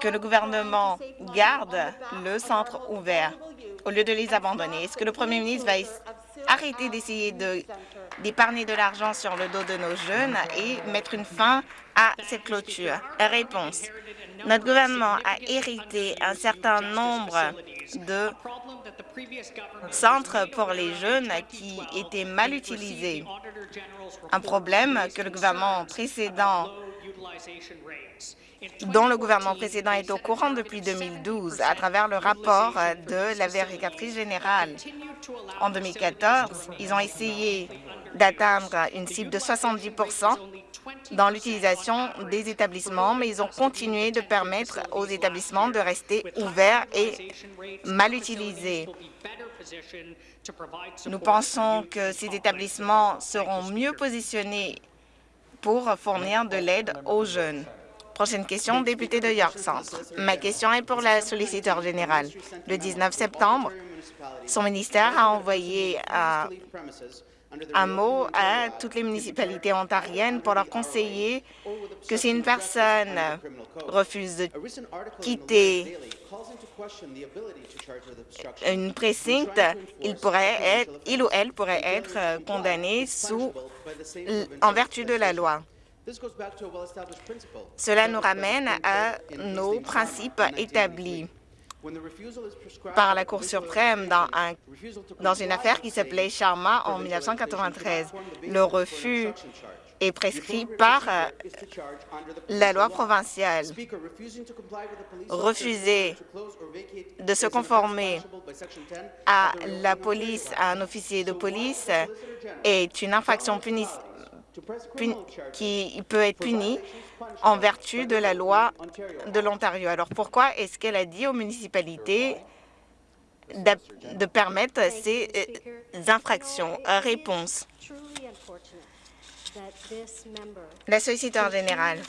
que le gouvernement garde le centre ouvert au lieu de les abandonner. Est-ce que le premier ministre va arrêter d'essayer d'épargner de, l'argent sur le dos de nos jeunes et mettre une fin à cette clôture? Réponse. Notre gouvernement a hérité un certain nombre de centres pour les jeunes qui étaient mal utilisés. Un problème que le gouvernement précédent dont le gouvernement précédent est au courant depuis 2012 à travers le rapport de la vérificatrice générale. En 2014, ils ont essayé d'atteindre une cible de 70% dans l'utilisation des établissements, mais ils ont continué de permettre aux établissements de rester ouverts et mal utilisés. Nous pensons que ces établissements seront mieux positionnés pour fournir de l'aide aux jeunes. Prochaine question, député de York Centre. Ma question est pour la solliciteur générale. Le 19 septembre, son ministère a envoyé un, un mot à toutes les municipalités ontariennes pour leur conseiller que si une personne refuse de quitter une précinct, il, pourrait être, il ou elle pourrait être condamné sous, en vertu de la loi. Cela nous ramène à nos principes établis. par la Cour suprême dans, un, dans une affaire qui s'appelait Sharma en 1993. Le refus est prescrit par euh, la loi provinciale. Refuser de se conformer à la police, à un officier de police, est une infraction punie qui peut être puni en vertu de la loi de l'Ontario. Alors pourquoi est-ce qu'elle a dit aux municipalités de permettre ces euh, infractions? Réponse. La solliciteur générale.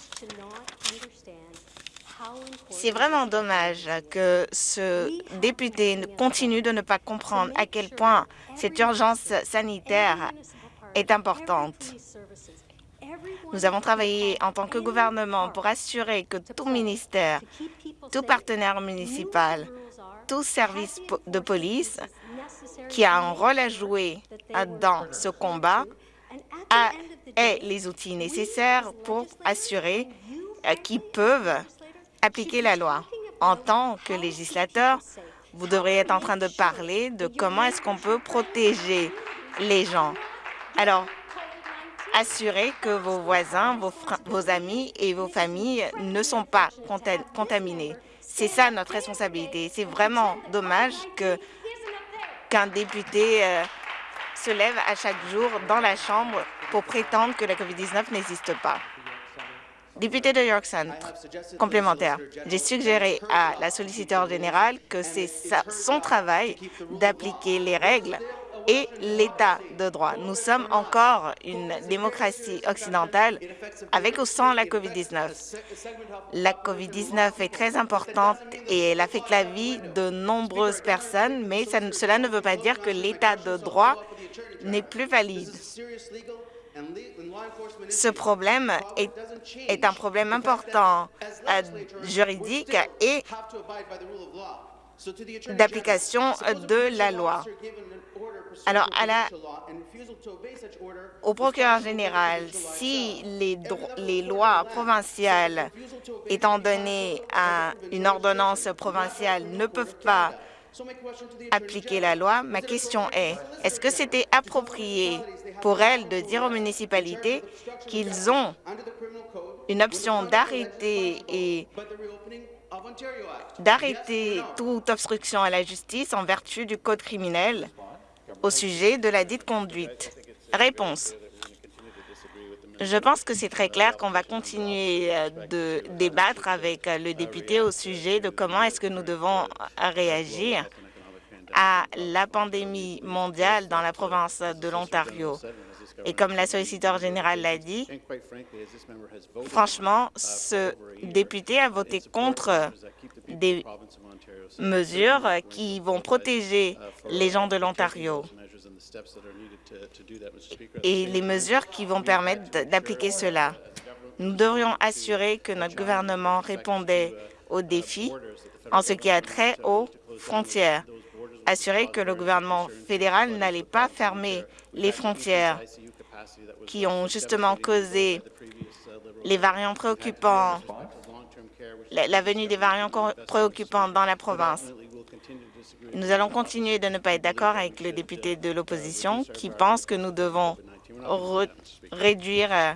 C'est vraiment dommage que ce député continue de ne pas comprendre à quel point cette urgence sanitaire est importante. Nous avons travaillé en tant que gouvernement pour assurer que tout ministère, tout partenaire municipal, tout service de police qui a un rôle à jouer dans ce combat ait les outils nécessaires pour assurer qu'ils peuvent appliquer la loi. En tant que législateur, vous devriez être en train de parler de comment est-ce qu'on peut protéger les gens. Alors, assurez que vos voisins, vos, amis et vos familles ne sont pas contaminés. C'est ça notre responsabilité. C'est vraiment dommage qu'un député euh, se lève à chaque jour dans la Chambre pour prétendre que la COVID-19 n'existe pas. Député de York Centre, complémentaire, j'ai suggéré à la solliciteur générale que c'est son travail d'appliquer les règles et l'état de droit. Nous sommes encore une démocratie occidentale avec ou sans la COVID-19. La COVID-19 est très importante et elle affecte la vie de nombreuses personnes, mais cela ne veut pas dire que l'état de droit n'est plus valide. Ce problème est, un problème important euh, juridique et d'application de la loi. Alors, à la, au procureur général, si les, les lois provinciales, étant donné à une ordonnance provinciale, ne peuvent pas appliquer la loi, ma question est, est-ce que c'était approprié pour elles de dire aux municipalités qu'ils ont une option d'arrêter et d'arrêter toute obstruction à la justice en vertu du Code criminel au sujet de la dite conduite. Réponse. Je pense que c'est très clair qu'on va continuer euh, de débattre avec euh, le député au sujet de comment est-ce que nous devons réagir à la pandémie mondiale dans la province de l'Ontario. Et comme la solliciteur générale l'a dit, franchement, ce député a voté contre des mesures qui vont protéger les gens de l'Ontario et les mesures qui vont permettre d'appliquer cela. Nous devrions assurer que notre gouvernement répondait aux défis en ce qui a trait aux frontières, assurer que le gouvernement fédéral n'allait pas fermer les frontières qui ont justement causé les variants préoccupants, la venue des variants préoccupants dans la province. Nous allons continuer de ne pas être d'accord avec le député de l'opposition qui pense que nous devons réduire euh,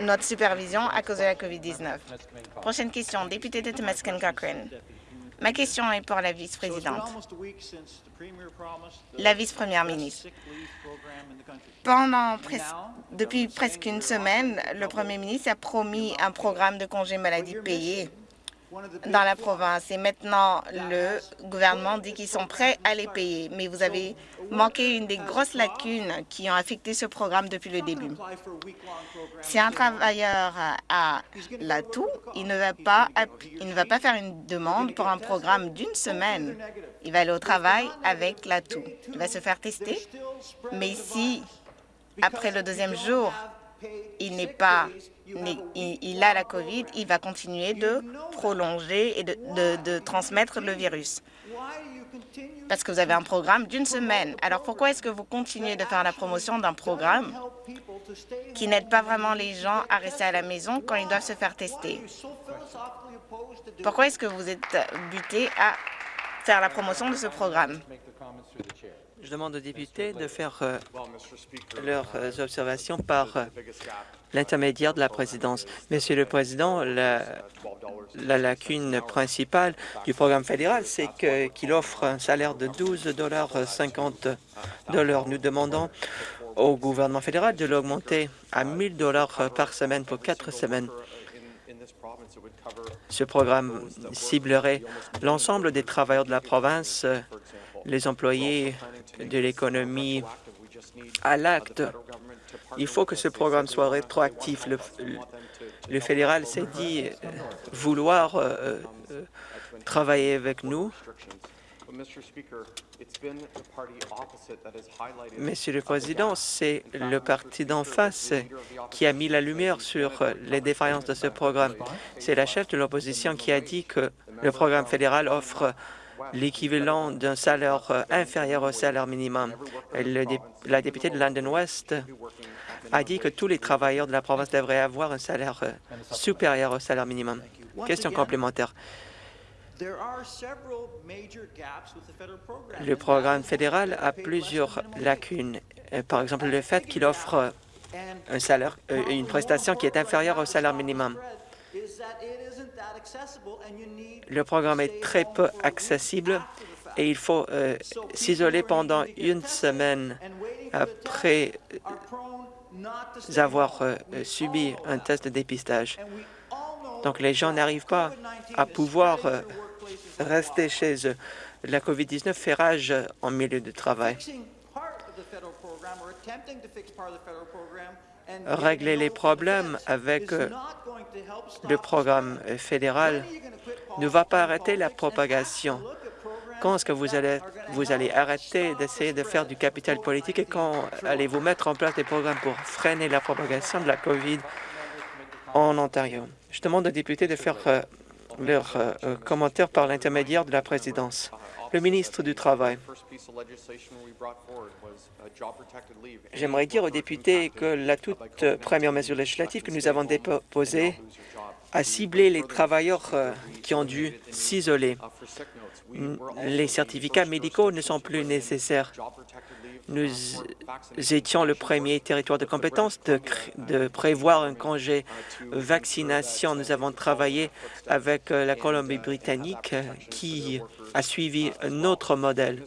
notre supervision à cause de la COVID-19. Prochaine question, député de Temeskin Cochrane. Ma question est pour la vice-présidente. La vice-première ministre. Pendant depuis presque une semaine, le premier ministre a promis un programme de congés maladie payés dans la province. Et maintenant, le gouvernement dit qu'ils sont prêts à les payer. Mais vous avez manqué une des grosses lacunes qui ont affecté ce programme depuis le début. Si un travailleur a l'atout, il ne va pas il ne va pas faire une demande pour un programme d'une semaine. Il va aller au travail avec l'atout. Il va se faire tester. Mais si, après le deuxième jour, il n'est pas il, a la COVID, il va continuer de prolonger et de, transmettre le virus. Parce que vous avez un programme d'une semaine. Alors pourquoi est-ce que vous continuez de faire la promotion d'un programme qui n'aide pas vraiment les gens à rester à la maison quand ils doivent se faire tester? Pourquoi est-ce que vous êtes buté à faire la promotion de ce programme? Je demande aux députés de faire euh, leurs euh, observations par euh, l'intermédiaire de la présidence. Monsieur le Président, la, lacune principale du programme fédéral, c'est qu'il offre un salaire de 12,50 dollars. Nous demandons au gouvernement fédéral de l'augmenter à 1 000 par semaine pour quatre semaines. Ce programme ciblerait l'ensemble des travailleurs de la province, les employés de l'économie à l'acte. Il faut que ce programme soit rétroactif. Le, fédéral s'est dit euh, vouloir euh, euh, travailler avec nous. Monsieur le Président, c'est le parti d'en face qui a mis la lumière sur les défaillances de ce programme. C'est la chef de l'opposition qui a dit que le programme fédéral offre l'équivalent d'un salaire euh, inférieur au salaire minimum. la députée de London West a dit que tous les travailleurs de la province devraient avoir un salaire euh, supérieur au salaire minimum. Question complémentaire. Le programme fédéral a plusieurs lacunes. Euh, par exemple, le fait qu'il offre un salaire, une prestation qui est inférieure au salaire minimum. Le programme est très peu accessible et il faut euh, s'isoler pendant une semaine après avoir subi un test de dépistage. Donc, les gens n'arrivent pas à pouvoir rester chez eux. La COVID-19 fait rage en milieu de travail. Régler les problèmes avec euh, le programme fédéral ne va pas arrêter la propagation. Quand est-ce que vous allez, vous allez arrêter d'essayer de faire du capital politique? et quand allez-vous mettre en place des programmes pour freiner la propagation de la COVID en Ontario? Je demande aux députés de faire euh, leurs euh, commentaires par l'intermédiaire de la présidence. Le ministre du Travail. J'aimerais dire aux députés que la toute première mesure législative que nous avons déposée a ciblé les travailleurs euh, qui ont dû s'isoler. Les certificats médicaux ne sont plus nécessaires. Nous étions le premier territoire de compétence de, prévoir un congé vaccination. Nous avons travaillé avec euh, la Colombie-Britannique euh, qui a suivi notre modèle.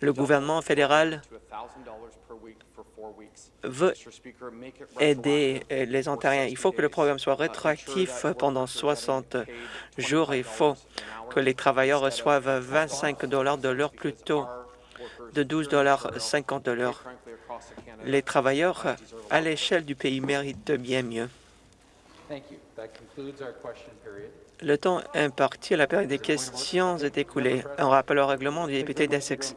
Le gouvernement fédéral veut aider euh, les Ontariens. Il faut que le programme soit rétroactif pendant 60 jours. Il faut que les travailleurs reçoivent 25 de l'heure plutôt de 12,50 de l'heure. Les travailleurs à l'échelle du pays méritent bien mieux. Le temps imparti à la période des questions est écoulé. Un rappel au règlement du député d'Essex.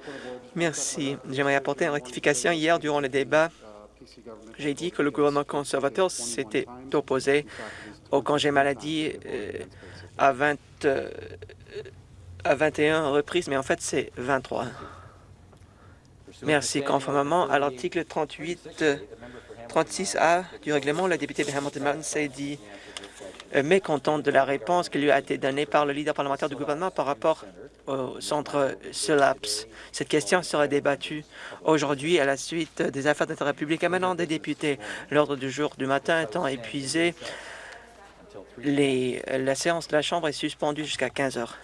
Merci. J'aimerais apporter une rectification. Hier, durant le débat, j'ai dit que le gouvernement conservateur s'était opposé au congé maladie euh, à, 20, euh, à 21 reprises, mais en fait, c'est 23. Merci. Conformément à l'article 38, 36A du règlement, la députée de Hamilton s'est dit euh, mécontente de la réponse qui lui a été donnée par le leader parlementaire du gouvernement par rapport au centre SULAPS. Cette question sera débattue aujourd'hui à la suite des affaires d'intérêt public émanant des députés. L'ordre du jour du matin étant épuisé, la séance de la Chambre est suspendue jusqu'à 15 heures.